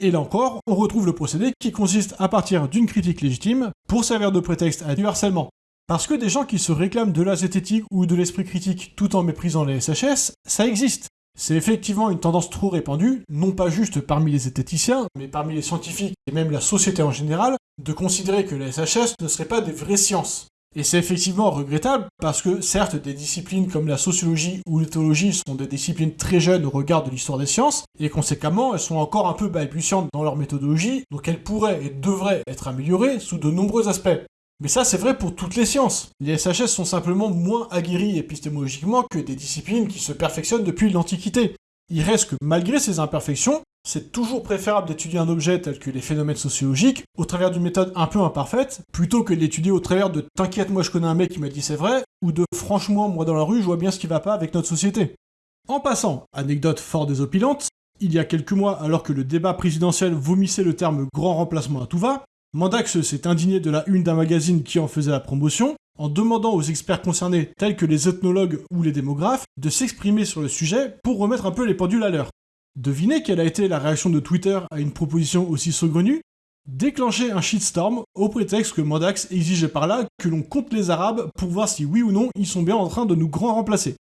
Speaker 1: Et là encore, on retrouve le procédé qui consiste à partir d'une critique légitime pour servir de prétexte à du harcèlement. Parce que des gens qui se réclament de la zététique ou de l'esprit critique tout en méprisant les SHS, ça existe. C'est effectivement une tendance trop répandue, non pas juste parmi les zététiciens, mais parmi les scientifiques et même la société en général, de considérer que les SHS ne seraient pas des vraies sciences. Et c'est effectivement regrettable parce que certes des disciplines comme la sociologie ou l'éthologie sont des disciplines très jeunes au regard de l'histoire des sciences, et conséquemment elles sont encore un peu balbutiantes dans leur méthodologie, donc elles pourraient et devraient être améliorées sous de nombreux aspects. Mais ça c'est vrai pour toutes les sciences. Les SHS sont simplement moins aguerris épistémologiquement que des disciplines qui se perfectionnent depuis l'Antiquité. Il reste que malgré ces imperfections, c'est toujours préférable d'étudier un objet tel que les phénomènes sociologiques au travers d'une méthode un peu imparfaite, plutôt que de l'étudier au travers de t'inquiète moi je connais un mec qui m'a dit c'est vrai, ou de franchement moi dans la rue je vois bien ce qui va pas avec notre société. En passant, anecdote fort désopilante, il y a quelques mois alors que le débat présidentiel vomissait le terme grand remplacement à tout va, Mandax s'est indigné de la une d'un magazine qui en faisait la promotion, en demandant aux experts concernés, tels que les ethnologues ou les démographes, de s'exprimer sur le sujet pour remettre un peu les pendules à l'heure. Devinez quelle a été la réaction de Twitter à une proposition aussi saugrenue? Déclencher un shitstorm au prétexte que Mandax exigeait par là que l'on compte les Arabes pour voir si oui ou non ils sont bien en train de nous grand remplacer.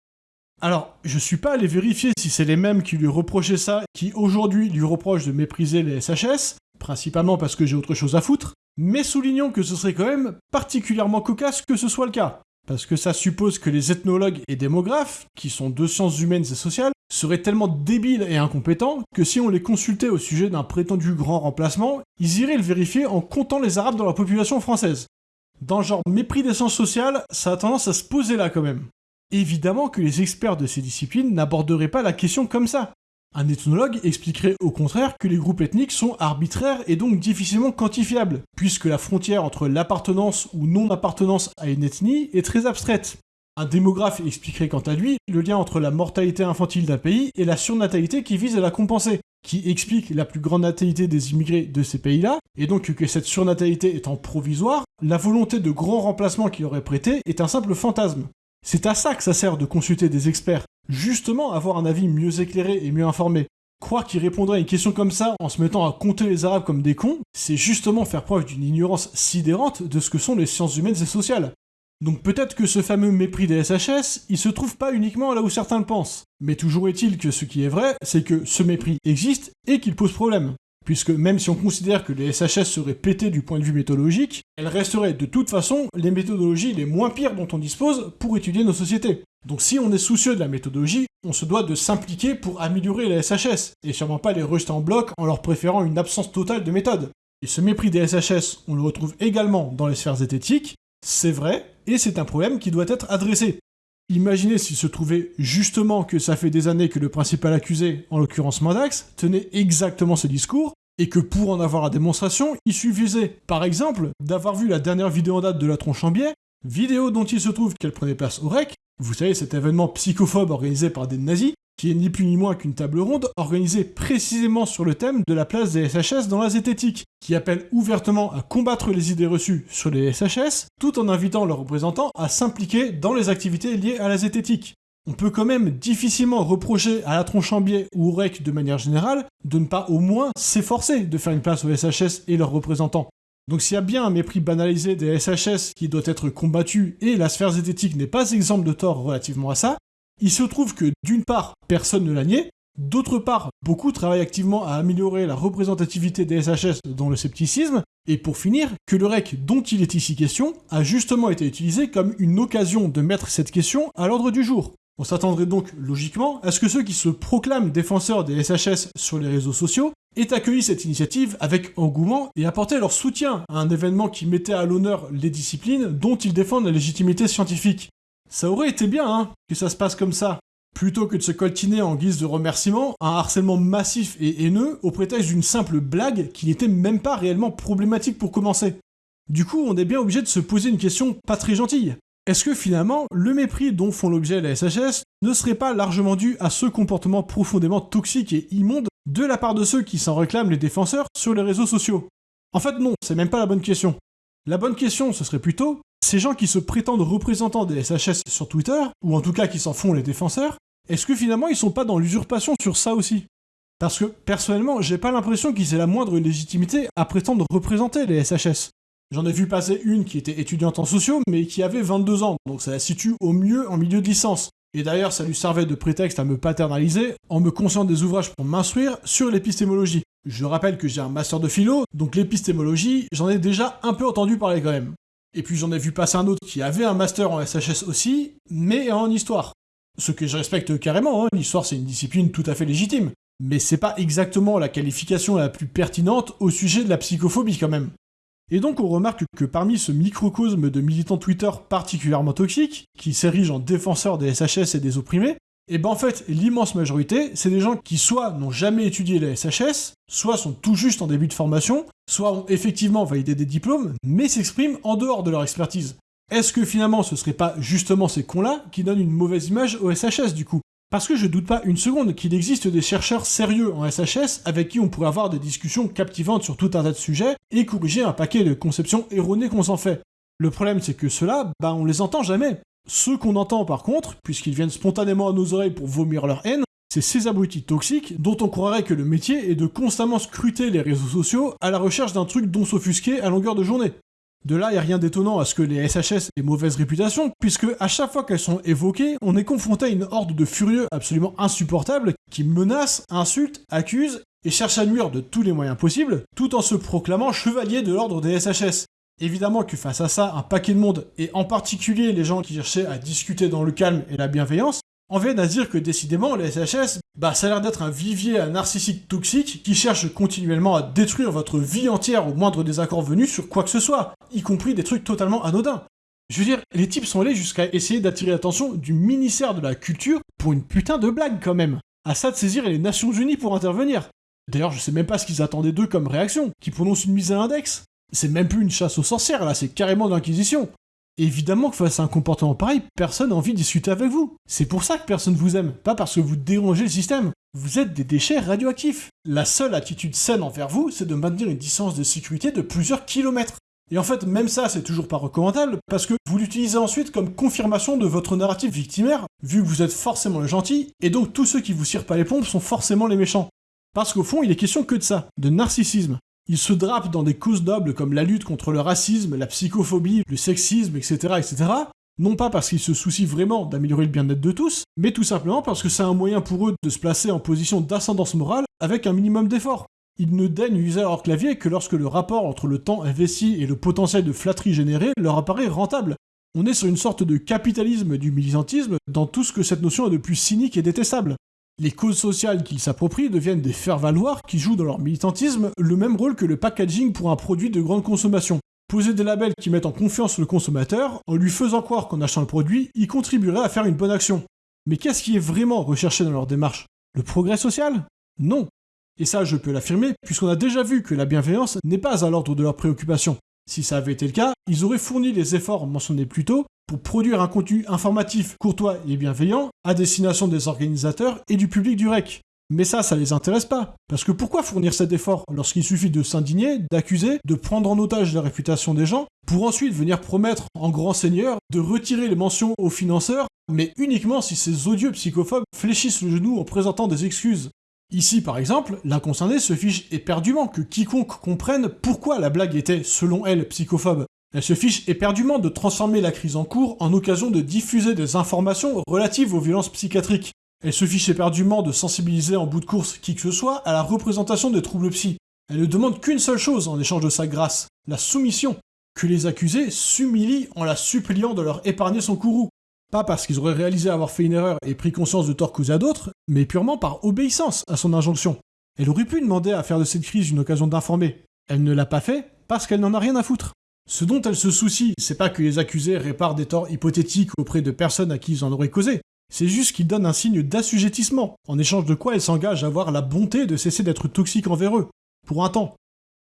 Speaker 1: Alors, je suis pas allé vérifier si c'est les mêmes qui lui reprochaient ça, qui aujourd'hui lui reprochent de mépriser les SHS, principalement parce que j'ai autre chose à foutre, mais soulignons que ce serait quand même particulièrement cocasse que ce soit le cas. Parce que ça suppose que les ethnologues et démographes, qui sont deux sciences humaines et sociales, seraient tellement débiles et incompétents que si on les consultait au sujet d'un prétendu grand remplacement, ils iraient le vérifier en comptant les Arabes dans la population française. Dans le genre mépris des sciences sociales, ça a tendance à se poser là quand même. Évidemment que les experts de ces disciplines n'aborderaient pas la question comme ça. Un ethnologue expliquerait au contraire que les groupes ethniques sont arbitraires et donc difficilement quantifiables, puisque la frontière entre l'appartenance ou non-appartenance à une ethnie est très abstraite. Un démographe expliquerait quant à lui le lien entre la mortalité infantile d'un pays et la surnatalité qui vise à la compenser, qui explique la plus grande natalité des immigrés de ces pays-là, et donc que cette surnatalité étant provisoire, la volonté de grand remplacement qu'il aurait prêté est un simple fantasme. C'est à ça que ça sert de consulter des experts, justement avoir un avis mieux éclairé et mieux informé. Croire qu'il répondrait à une question comme ça en se mettant à compter les Arabes comme des cons, c'est justement faire preuve d'une ignorance sidérante de ce que sont les sciences humaines et sociales. Donc peut-être que ce fameux mépris des SHS, il se trouve pas uniquement là où certains le pensent. Mais toujours est-il que ce qui est vrai, c'est que ce mépris existe et qu'il pose problème puisque même si on considère que les SHS seraient pétés du point de vue méthodologique, elles resteraient de toute façon les méthodologies les moins pires dont on dispose pour étudier nos sociétés. Donc si on est soucieux de la méthodologie, on se doit de s'impliquer pour améliorer les SHS, et sûrement pas les rejeter en bloc en leur préférant une absence totale de méthode. Et ce mépris des SHS, on le retrouve également dans les sphères zététiques, c'est vrai, et c'est un problème qui doit être adressé. Imaginez s'il se trouvait justement que ça fait des années que le principal accusé, en l'occurrence Mandax, tenait exactement ce discours, et que pour en avoir la démonstration, il suffisait, par exemple, d'avoir vu la dernière vidéo en date de la tronche en biais, vidéo dont il se trouve qu'elle prenait place au REC, vous savez cet événement psychophobe organisé par des nazis, qui est ni plus ni moins qu'une table ronde organisée précisément sur le thème de la place des SHS dans la zététique, qui appelle ouvertement à combattre les idées reçues sur les SHS, tout en invitant leurs représentants à s'impliquer dans les activités liées à la zététique. On peut quand même difficilement reprocher à la Tronchambier ou au REC de manière générale de ne pas au moins s'efforcer de faire une place aux SHS et leurs représentants. Donc s'il y a bien un mépris banalisé des SHS qui doit être combattu et la sphère zététique n'est pas exemple de tort relativement à ça, il se trouve que d'une part, personne ne l'a nié, d'autre part, beaucoup travaillent activement à améliorer la représentativité des SHS dans le scepticisme, et pour finir, que le REC dont il est ici question a justement été utilisé comme une occasion de mettre cette question à l'ordre du jour. On s'attendrait donc logiquement à ce que ceux qui se proclament défenseurs des SHS sur les réseaux sociaux aient accueilli cette initiative avec engouement et apporté leur soutien à un événement qui mettait à l'honneur les disciplines dont ils défendent la légitimité scientifique. Ça aurait été bien, hein, que ça se passe comme ça. Plutôt que de se coltiner en guise de remerciement un harcèlement massif et haineux au prétexte d'une simple blague qui n'était même pas réellement problématique pour commencer. Du coup, on est bien obligé de se poser une question pas très gentille. Est-ce que finalement, le mépris dont font l'objet la SHS ne serait pas largement dû à ce comportement profondément toxique et immonde de la part de ceux qui s'en réclament les défenseurs sur les réseaux sociaux? En fait non, c'est même pas la bonne question. La bonne question, ce serait plutôt, ces gens qui se prétendent représentants des SHS sur Twitter, ou en tout cas qui s'en font les défenseurs, est-ce que finalement ils sont pas dans l'usurpation sur ça aussi? Parce que personnellement, j'ai pas l'impression qu'ils aient la moindre légitimité à prétendre représenter les SHS. J'en ai vu passer une qui était étudiante en sociaux, mais qui avait 22 ans, donc ça la situe au mieux en milieu de licence. Et d'ailleurs, ça lui servait de prétexte à me paternaliser en me conscientant des ouvrages pour m'instruire sur l'épistémologie. Je rappelle que j'ai un master de philo, donc l'épistémologie, j'en ai déjà un peu entendu parler quand même. Et puis j'en ai vu passer un autre qui avait un master en SHS aussi, mais en histoire. Ce que je respecte carrément, hein, l'histoire c'est une discipline tout à fait légitime. Mais c'est pas exactement la qualification la plus pertinente au sujet de la psychophobie quand même. Et donc on remarque que parmi ce microcosme de militants Twitter particulièrement toxiques, qui s'érigent en défenseurs des SHS et des opprimés, et ben en fait l'immense majorité, c'est des gens qui soit n'ont jamais étudié les SHS, soit sont tout juste en début de formation, soit ont effectivement validé des diplômes, mais s'expriment en dehors de leur expertise. Est-ce que finalement ce serait pas justement ces cons-là qui donnent une mauvaise image au SHS du coup? Parce que je doute pas une seconde qu'il existe des chercheurs sérieux en SHS avec qui on pourrait avoir des discussions captivantes sur tout un tas de sujets et corriger un paquet de conceptions erronées qu'on s'en fait. Le problème c'est que ceux-là, bah on les entend jamais. Ceux qu'on entend par contre, puisqu'ils viennent spontanément à nos oreilles pour vomir leur haine, c'est ces abrutis toxiques dont on croirait que le métier est de constamment scruter les réseaux sociaux à la recherche d'un truc dont s'offusquer à longueur de journée. De là, il n'y a rien d'étonnant à ce que les SHS aient mauvaise réputation, puisque à chaque fois qu'elles sont évoquées, on est confronté à une horde de furieux absolument insupportables qui menacent, insultent, accusent et cherchent à nuire de tous les moyens possibles, tout en se proclamant chevalier de l'ordre des SHS. Évidemment que face à ça, un paquet de monde, et en particulier les gens qui cherchaient à discuter dans le calme et la bienveillance, en viennent à dire que décidément, les SHS, bah ça a l'air d'être un vivier à narcissique toxique qui cherche continuellement à détruire votre vie entière au moindre désaccord venu sur quoi que ce soit, y compris des trucs totalement anodins. Je veux dire, les types sont allés jusqu'à essayer d'attirer l'attention du ministère de la Culture pour une putain de blague quand même. À ça de saisir les Nations Unies pour intervenir. D'ailleurs, je sais même pas ce qu'ils attendaient d'eux comme réaction, qui prononcent une mise à l'index. C'est même plus une chasse aux sorcières là, c'est carrément de l'inquisition. Évidemment que face à un comportement pareil, personne n'a envie de discuter avec vous. C'est pour ça que personne vous aime, pas parce que vous dérangez le système. Vous êtes des déchets radioactifs. La seule attitude saine envers vous, c'est de maintenir une distance de sécurité de plusieurs kilomètres. Et en fait, même ça, c'est toujours pas recommandable, parce que vous l'utilisez ensuite comme confirmation de votre narratif victimaire, vu que vous êtes forcément le gentil, et donc tous ceux qui vous cirent pas les pompes sont forcément les méchants. Parce qu'au fond, il est question que de ça, de narcissisme. Ils se drapent dans des causes nobles comme la lutte contre le racisme, la psychophobie, le sexisme, etc., etc., non pas parce qu'ils se soucient vraiment d'améliorer le bien-être de tous, mais tout simplement parce que c'est un moyen pour eux de se placer en position d'ascendance morale avec un minimum d'effort. Ils ne daignent user leur clavier que lorsque le rapport entre le temps investi et le potentiel de flatterie généré leur apparaît rentable. On est sur une sorte de capitalisme du militantisme dans tout ce que cette notion est de plus cynique et détestable. Les causes sociales qu'ils s'approprient deviennent des faire-valoir qui jouent dans leur militantisme le même rôle que le packaging pour un produit de grande consommation. Poser des labels qui mettent en confiance le consommateur, en lui faisant croire qu'en achetant le produit, il contribuerait à faire une bonne action. Mais qu'est-ce qui est vraiment recherché dans leur démarche? Le progrès social? Non. Et ça, je peux l'affirmer, puisqu'on a déjà vu que la bienveillance n'est pas à l'ordre de leurs préoccupations. Si ça avait été le cas, ils auraient fourni les efforts mentionnés plus tôt pour produire un contenu informatif, courtois et bienveillant à destination des organisateurs et du public du REC. Mais ça, ça les intéresse pas. Parce que pourquoi fournir cet effort lorsqu'il suffit de s'indigner, d'accuser, de prendre en otage la réputation des gens, pour ensuite venir promettre en grand seigneur de retirer les mentions aux financeurs, mais uniquement si ces odieux psychophobes fléchissent le genou en présentant des excuses? Ici, par exemple, la se fiche éperdument que quiconque comprenne pourquoi la blague était, selon elle, psychophobe, elle se fiche éperdument de transformer la crise en cours en occasion de diffuser des informations relatives aux violences psychiatriques. Elle se fiche éperdument de sensibiliser en bout de course qui que ce soit à la représentation des troubles psy. Elle ne demande qu'une seule chose en échange de sa grâce, la soumission. Que les accusés s'humilient en la suppliant de leur épargner son courroux. Pas parce qu'ils auraient réalisé avoir fait une erreur et pris conscience de tort causé à d'autres, mais purement par obéissance à son injonction. Elle aurait pu demander à faire de cette crise une occasion d'informer. Elle ne l'a pas fait parce qu'elle n'en a rien à foutre. Ce dont elle se soucie, c'est pas que les accusés réparent des torts hypothétiques auprès de personnes à qui ils en auraient causé. C'est juste qu'ils donnent un signe d'assujettissement, en échange de quoi elle s'engage à avoir la bonté de cesser d'être toxique envers eux. Pour un temps.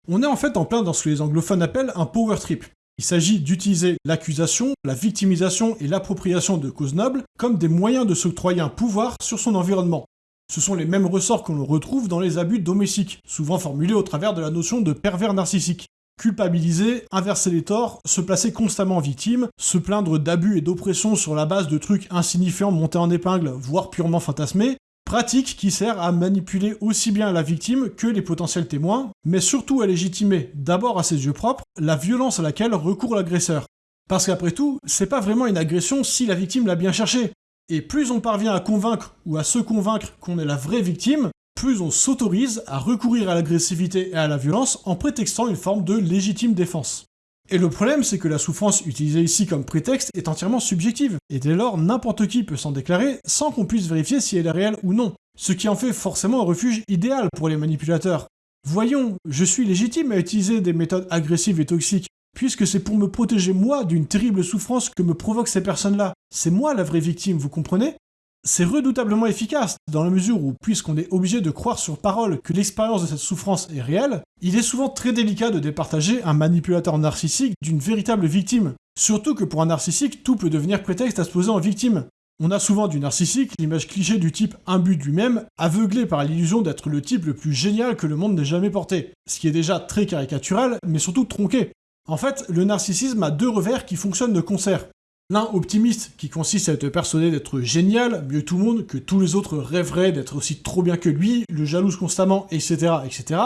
Speaker 1: On est en fait en plein dans ce que les anglophones appellent un power trip. Il s'agit d'utiliser l'accusation, la victimisation et l'appropriation de causes nobles comme des moyens de s'octroyer un pouvoir sur son environnement. Ce sont les mêmes ressorts que l'on retrouve dans les abus domestiques, souvent formulés au travers de la notion de pervers narcissique. Culpabiliser, inverser les torts, se placer constamment en victime, se plaindre d'abus et d'oppression sur la base de trucs insignifiants montés en épingle, voire purement fantasmés, pratique qui sert à manipuler aussi bien la victime que les potentiels témoins, mais surtout à légitimer, d'abord à ses yeux propres, la violence à laquelle recourt l'agresseur. Parce qu'après tout, c'est pas vraiment une agression si la victime l'a bien cherché. Et plus on parvient à convaincre ou à se convaincre qu'on est la vraie victime, plus on s'autorise à recourir à l'agressivité et à la violence en prétextant une forme de légitime défense. Et le problème, c'est que la souffrance utilisée ici comme prétexte est entièrement subjective, et dès lors, n'importe qui peut s'en déclarer sans qu'on puisse vérifier si elle est réelle ou non, ce qui en fait forcément un refuge idéal pour les manipulateurs. Voyons, je suis légitime à utiliser des méthodes agressives et toxiques, puisque c'est pour me protéger moi d'une terrible souffrance que me provoquent ces personnes-là. C'est moi la vraie victime, vous comprenez? C'est redoutablement efficace, dans la mesure où, puisqu'on est obligé de croire sur parole que l'expérience de cette souffrance est réelle, il est souvent très délicat de départager un manipulateur narcissique d'une véritable victime. Surtout que pour un narcissique, tout peut devenir prétexte à se poser en victime. On a souvent du narcissique l'image cliché du type imbu de lui-même, aveuglé par l'illusion d'être le type le plus génial que le monde n'ait jamais porté. Ce qui est déjà très caricatural, mais surtout tronqué. En fait, le narcissisme a deux revers qui fonctionnent de concert. L'un optimiste, qui consiste à être persuadé d'être génial, mieux tout le monde, que tous les autres rêveraient d'être aussi trop bien que lui, le jalouse constamment, etc., etc.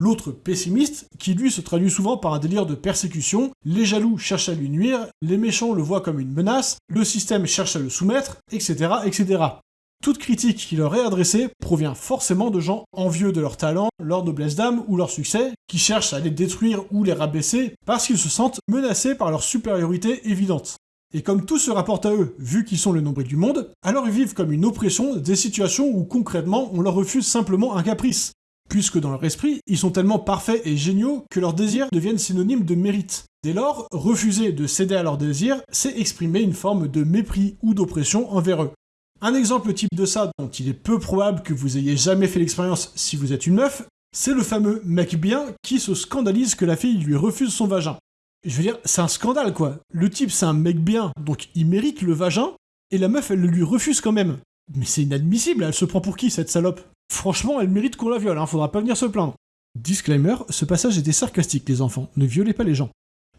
Speaker 1: L'autre pessimiste, qui lui se traduit souvent par un délire de persécution, les jaloux cherchent à lui nuire, les méchants le voient comme une menace, le système cherche à le soumettre, etc., etc. Toute critique qui leur est adressée provient forcément de gens envieux de leur talent, leur noblesse d'âme ou leur succès, qui cherchent à les détruire ou les rabaisser parce qu'ils se sentent menacés par leur supériorité évidente. Et comme tout se rapporte à eux, vu qu'ils sont le nombril du monde, alors ils vivent comme une oppression des situations où concrètement on leur refuse simplement un caprice. Puisque dans leur esprit, ils sont tellement parfaits et géniaux que leurs désirs deviennent synonymes de mérite. Dès lors, refuser de céder à leurs désirs, c'est exprimer une forme de mépris ou d'oppression envers eux. Un exemple type de ça, dont il est peu probable que vous ayez jamais fait l'expérience si vous êtes une meuf, c'est le fameux mec bien qui se scandalise que la fille lui refuse son vagin. Je veux dire, c'est un scandale quoi. Le type c'est un mec bien, donc il mérite le vagin, et la meuf elle le lui refuse quand même. Mais c'est inadmissible, elle se prend pour qui cette salope? Franchement, elle mérite qu'on la viole, hein, faudra pas venir se plaindre. Disclaimer, ce passage était sarcastique les enfants, ne violez pas les gens.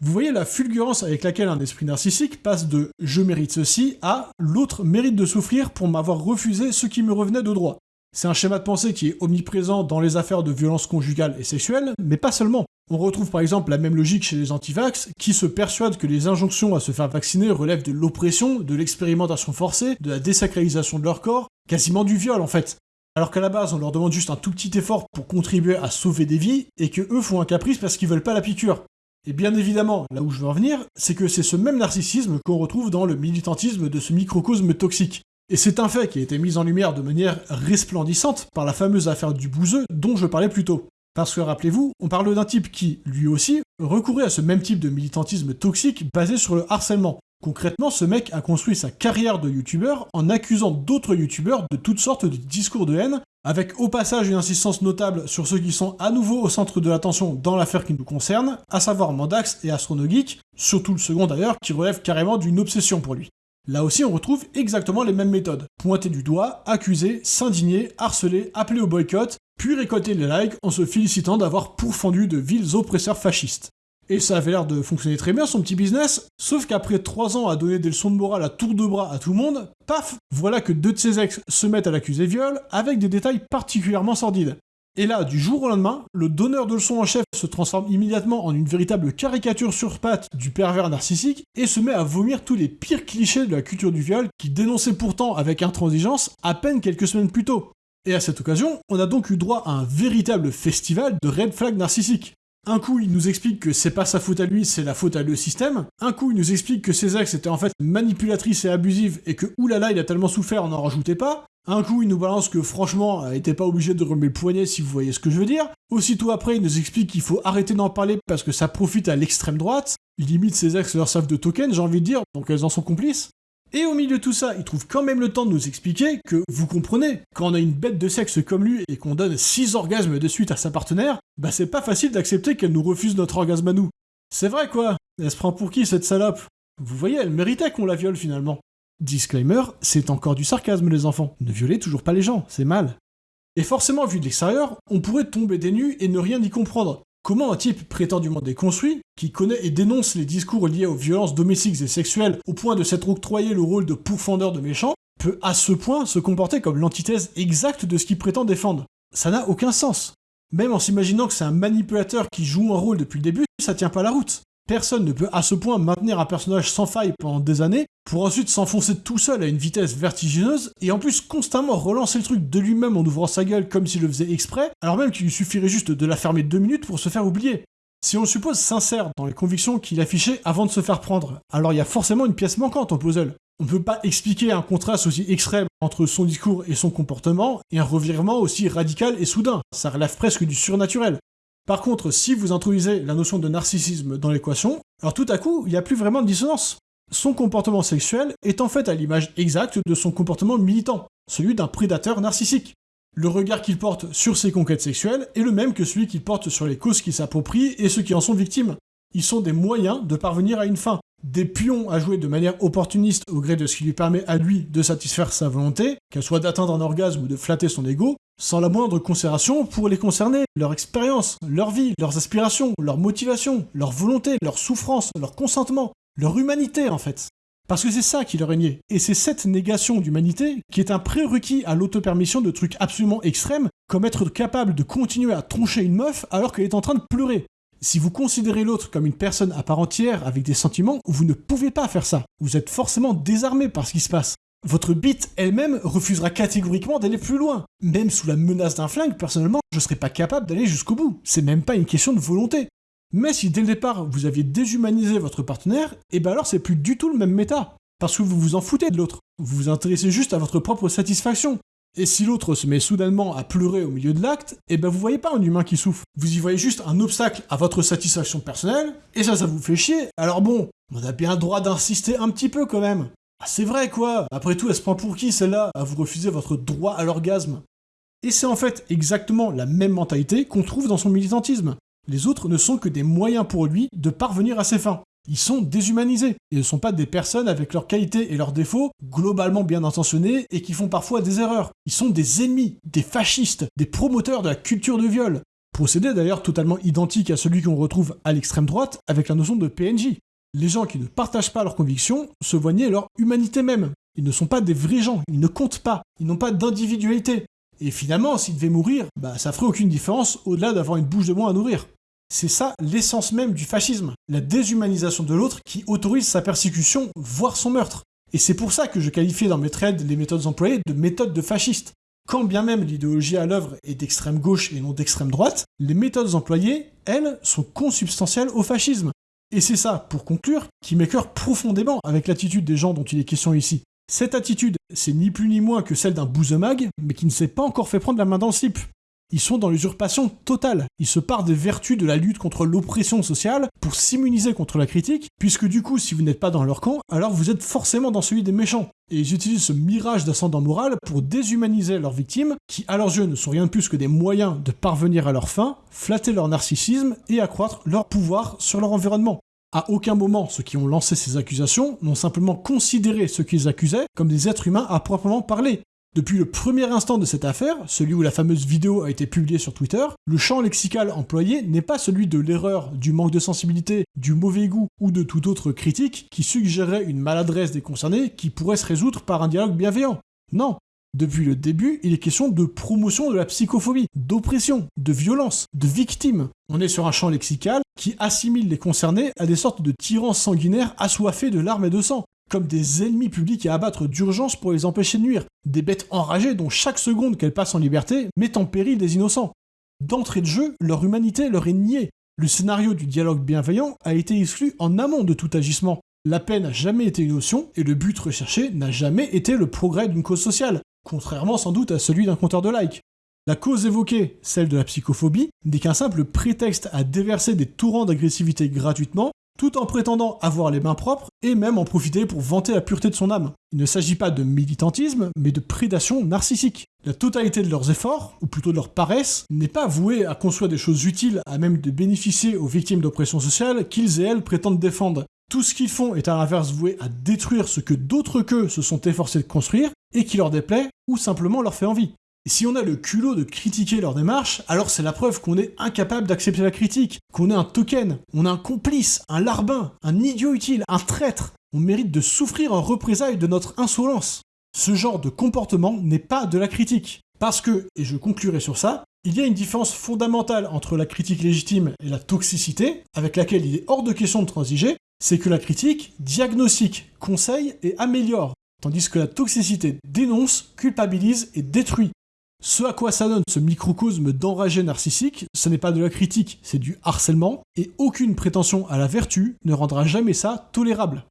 Speaker 1: Vous voyez la fulgurance avec laquelle un esprit narcissique passe de je mérite ceci à l'autre mérite de souffrir pour m'avoir refusé ce qui me revenait de droit. C'est un schéma de pensée qui est omniprésent dans les affaires de violence conjugale et sexuelle, mais pas seulement. On retrouve par exemple la même logique chez les antivax, qui se persuadent que les injonctions à se faire vacciner relèvent de l'oppression, de l'expérimentation forcée, de la désacralisation de leur corps, quasiment du viol en fait. Alors qu'à la base, on leur demande juste un tout petit effort pour contribuer à sauver des vies, et que eux font un caprice parce qu'ils veulent pas la piqûre. Et bien évidemment, là où je veux en venir, c'est que c'est ce même narcissisme qu'on retrouve dans le militantisme de ce microcosme toxique. Et c'est un fait qui a été mis en lumière de manière resplendissante par la fameuse affaire du bouseux dont je parlais plus tôt. Parce que rappelez-vous, on parle d'un type qui, lui aussi, recourait à ce même type de militantisme toxique basé sur le harcèlement. Concrètement, ce mec a construit sa carrière de youtubeur en accusant d'autres youtubeurs de toutes sortes de discours de haine, avec au passage une insistance notable sur ceux qui sont à nouveau au centre de l'attention dans l'affaire qui nous concerne, à savoir Mandax et Astronogeek, surtout le second d'ailleurs, qui relève carrément d'une obsession pour lui. Là aussi, on retrouve exactement les mêmes méthodes. Pointer du doigt, accuser, s'indigner, harceler, appeler au boycott, puis récolter les likes en se félicitant d'avoir pourfendu de vils oppresseurs fascistes. Et ça avait l'air de fonctionner très bien son petit business, sauf qu'après 3 ans à donner des leçons de morale à tour de bras à tout le monde, paf, voilà que deux de ses ex se mettent à l'accuser viol, avec des détails particulièrement sordides. Et là, du jour au lendemain, le donneur de leçons en chef se transforme immédiatement en une véritable caricature sur pattes du pervers narcissique et se met à vomir tous les pires clichés de la culture du viol qu'il dénonçait pourtant avec intransigeance à peine quelques semaines plus tôt. Et à cette occasion, on a donc eu droit à un véritable festival de red flag narcissiques. Un coup, il nous explique que c'est pas sa faute à lui, c'est la faute à le système. Un coup, il nous explique que ses ex étaient en fait manipulatrices et abusives et que oulala, il a tellement souffert, on n'en rajoutait pas. Un coup, il nous balance que franchement, elle était pas obligé de remettre le poignet si vous voyez ce que je veux dire. Aussitôt après, il nous explique qu'il faut arrêter d'en parler parce que ça profite à l'extrême droite. Limite, ses ex leur savent de tokens, j'ai envie de dire, donc elles en sont complices. Et au milieu de tout ça, il trouve quand même le temps de nous expliquer que, vous comprenez, quand on a une bête de sexe comme lui et qu'on donne 6 orgasmes de suite à sa partenaire, bah c'est pas facile d'accepter qu'elle nous refuse notre orgasme à nous. C'est vrai quoi? Elle se prend pour qui cette salope? Vous voyez, elle méritait qu'on la viole finalement. Disclaimer, c'est encore du sarcasme les enfants. Ne violez toujours pas les gens, c'est mal. Et forcément, vu de l'extérieur, on pourrait tomber des et ne rien y comprendre. Comment un type prétendument déconstruit, qui connaît et dénonce les discours liés aux violences domestiques et sexuelles au point de s'être octroyé le rôle de pourfendeur de méchants, peut à ce point se comporter comme l'antithèse exacte de ce qu'il prétend défendre? Ça n'a aucun sens. Même en s'imaginant que c'est un manipulateur qui joue un rôle depuis le début, ça tient pas la route. Personne ne peut à ce point maintenir un personnage sans faille pendant des années, pour ensuite s'enfoncer tout seul à une vitesse vertigineuse, et en plus constamment relancer le truc de lui-même en ouvrant sa gueule comme s'il le faisait exprès, alors même qu'il lui suffirait juste de la fermer deux minutes pour se faire oublier. Si on le suppose sincère dans les convictions qu'il affichait avant de se faire prendre, alors il y a forcément une pièce manquante en puzzle. On ne peut pas expliquer un contraste aussi extrême entre son discours et son comportement, et un revirement aussi radical et soudain. Ça relève presque du surnaturel. Par contre, si vous introduisez la notion de narcissisme dans l'équation, alors tout à coup, il n'y a plus vraiment de dissonance. Son comportement sexuel est en fait à l'image exacte de son comportement militant, celui d'un prédateur narcissique. Le regard qu'il porte sur ses conquêtes sexuelles est le même que celui qu'il porte sur les causes qu'il s'approprie et ceux qui en sont victimes. Ils sont des moyens de parvenir à une fin, des pions à jouer de manière opportuniste au gré de ce qui lui permet à lui de satisfaire sa volonté, qu'elle soit d'atteindre un orgasme ou de flatter son ego, sans la moindre considération pour les concerner, leur expérience, leur vie, leurs aspirations, leur motivation, leur volonté, leur souffrance, leur consentement, leur humanité en fait. Parce que c'est ça qui leur est nié. Et c'est cette négation d'humanité qui est un prérequis à l'autopermission de trucs absolument extrêmes, comme être capable de continuer à troncher une meuf alors qu'elle est en train de pleurer. Si vous considérez l'autre comme une personne à part entière avec des sentiments, vous ne pouvez pas faire ça. Vous êtes forcément désarmé par ce qui se passe. Votre bite elle-même refusera catégoriquement d'aller plus loin. Même sous la menace d'un flingue, personnellement, je serais pas capable d'aller jusqu'au bout. C'est même pas une question de volonté. Mais si dès le départ vous aviez déshumanisé votre partenaire, et eh ben alors c'est plus du tout le même méta. Parce que vous vous en foutez de l'autre. Vous vous intéressez juste à votre propre satisfaction. Et si l'autre se met soudainement à pleurer au milieu de l'acte, eh ben vous voyez pas un humain qui souffre. Vous y voyez juste un obstacle à votre satisfaction personnelle, et ça, ça vous fait chier. Alors bon, on a bien le droit d'insister un petit peu quand même. Ah, c'est vrai quoi Après tout, elle se prend pour qui celle-là à vous refuser votre droit à l'orgasme? Et c'est en fait exactement la même mentalité qu'on trouve dans son militantisme. Les autres ne sont que des moyens pour lui de parvenir à ses fins. Ils sont déshumanisés. Ils ne sont pas des personnes avec leurs qualités et leurs défauts globalement bien intentionnées et qui font parfois des erreurs. Ils sont des ennemis, des fascistes, des promoteurs de la culture de viol. Procédé d'ailleurs totalement identique à celui qu'on retrouve à l'extrême droite avec la notion de PNJ les gens qui ne partagent pas leurs convictions se voient nier leur humanité même. Ils ne sont pas des vrais gens, ils ne comptent pas, ils n'ont pas d'individualité. Et finalement, s'ils devaient mourir, bah ça ferait aucune différence au-delà d'avoir une bouche de moins à nourrir. C'est ça l'essence même du fascisme, la déshumanisation de l'autre qui autorise sa persécution, voire son meurtre. Et c'est pour ça que je qualifie dans mes trades les méthodes employées de méthodes de fascistes. Quand bien même l'idéologie à l'œuvre est d'extrême gauche et non d'extrême droite, les méthodes employées, elles, sont consubstantielles au fascisme. Et c'est ça, pour conclure, qui m'écœure profondément avec l'attitude des gens dont il est question ici. Cette attitude, c'est ni plus ni moins que celle d'un bouzemag, mais qui ne s'est pas encore fait prendre la main dans le slip. Ils sont dans l'usurpation totale. Ils se partent des vertus de la lutte contre l'oppression sociale pour s'immuniser contre la critique, puisque du coup, si vous n'êtes pas dans leur camp, alors vous êtes forcément dans celui des méchants. Et ils utilisent ce mirage d'ascendant moral pour déshumaniser leurs victimes, qui à leurs yeux ne sont rien de plus que des moyens de parvenir à leur fin, flatter leur narcissisme et accroître leur pouvoir sur leur environnement. À aucun moment, ceux qui ont lancé ces accusations n'ont simplement considéré ceux qu'ils accusaient comme des êtres humains à proprement parler. Depuis le premier instant de cette affaire, celui où la fameuse vidéo a été publiée sur Twitter, le champ lexical employé n'est pas celui de l'erreur, du manque de sensibilité, du mauvais goût ou de toute autre critique qui suggérerait une maladresse des concernés qui pourrait se résoudre par un dialogue bienveillant. Non. Depuis le début, il est question de promotion de la psychophobie, d'oppression, de violence, de victimes. On est sur un champ lexical qui assimile les concernés à des sortes de tyrans sanguinaires assoiffés de larmes et de sang, comme des ennemis publics à abattre d'urgence pour les empêcher de nuire, des bêtes enragées dont chaque seconde qu'elles passent en liberté met en péril des innocents. D'entrée de jeu, leur humanité leur est niée. Le scénario du dialogue bienveillant a été exclu en amont de tout agissement. La paix n'a jamais été une notion, et le but recherché n'a jamais été le progrès d'une cause sociale, contrairement sans doute à celui d'un compteur de likes. La cause évoquée, celle de la psychophobie, n'est qu'un simple prétexte à déverser des torrents d'agressivité gratuitement tout en prétendant avoir les mains propres et même en profiter pour vanter la pureté de son âme. Il ne s'agit pas de militantisme, mais de prédation narcissique. La totalité de leurs efforts, ou plutôt de leur paresse, n'est pas vouée à construire des choses utiles à même de bénéficier aux victimes d'oppression sociale qu'ils et elles prétendent défendre. Tout ce qu'ils font est à l'inverse voué à détruire ce que d'autres qu'eux se sont efforcés de construire et qui leur déplaît ou simplement leur fait envie. Si on a le culot de critiquer leur démarche, alors c'est la preuve qu'on est incapable d'accepter la critique, qu'on est un token, on est un complice, un larbin, un idiot utile, un traître. On mérite de souffrir en représailles de notre insolence. Ce genre de comportement n'est pas de la critique. Parce que, et je conclurai sur ça, il y a une différence fondamentale entre la critique légitime et la toxicité, avec laquelle il est hors de question de transiger, c'est que la critique diagnostique, conseille et améliore, tandis que la toxicité dénonce, culpabilise et détruit. Ce à quoi ça donne ce microcosme d'enragé narcissique, ce n'est pas de la critique, c'est du harcèlement, et aucune prétention à la vertu ne rendra jamais ça tolérable.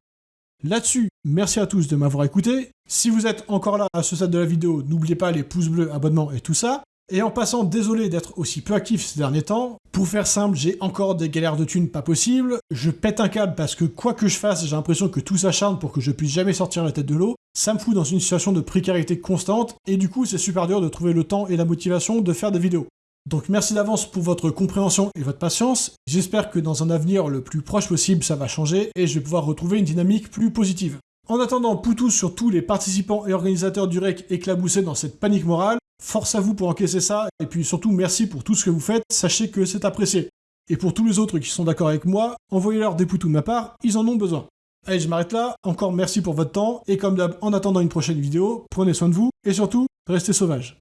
Speaker 1: Là-dessus, merci à tous de m'avoir écouté. Si vous êtes encore là à ce stade de la vidéo, n'oubliez pas les pouces bleus, abonnements et tout ça. Et en passant, désolé d'être aussi peu actif ces derniers temps. Pour faire simple, j'ai encore des galères de thunes pas possibles. Je pète un câble parce que quoi que je fasse, j'ai l'impression que tout s'acharne pour que je puisse jamais sortir la tête de l'eau. Ça me fout dans une situation de précarité constante et du coup c'est super dur de trouver le temps et la motivation de faire des vidéos. Donc merci d'avance pour votre compréhension et votre patience. J'espère que dans un avenir le plus proche possible ça va changer et je vais pouvoir retrouver une dynamique plus positive. En attendant, poutou sur tous les participants et organisateurs du REC éclaboussés dans cette panique morale, Force à vous pour encaisser ça, et puis surtout merci pour tout ce que vous faites, sachez que c'est apprécié. Et pour tous les autres qui sont d'accord avec moi, envoyez-leur des poutous de ma part, ils en ont besoin. Allez, je m'arrête là, encore merci pour votre temps, et comme d'hab, en attendant une prochaine vidéo, prenez soin de vous, et surtout, restez sauvages.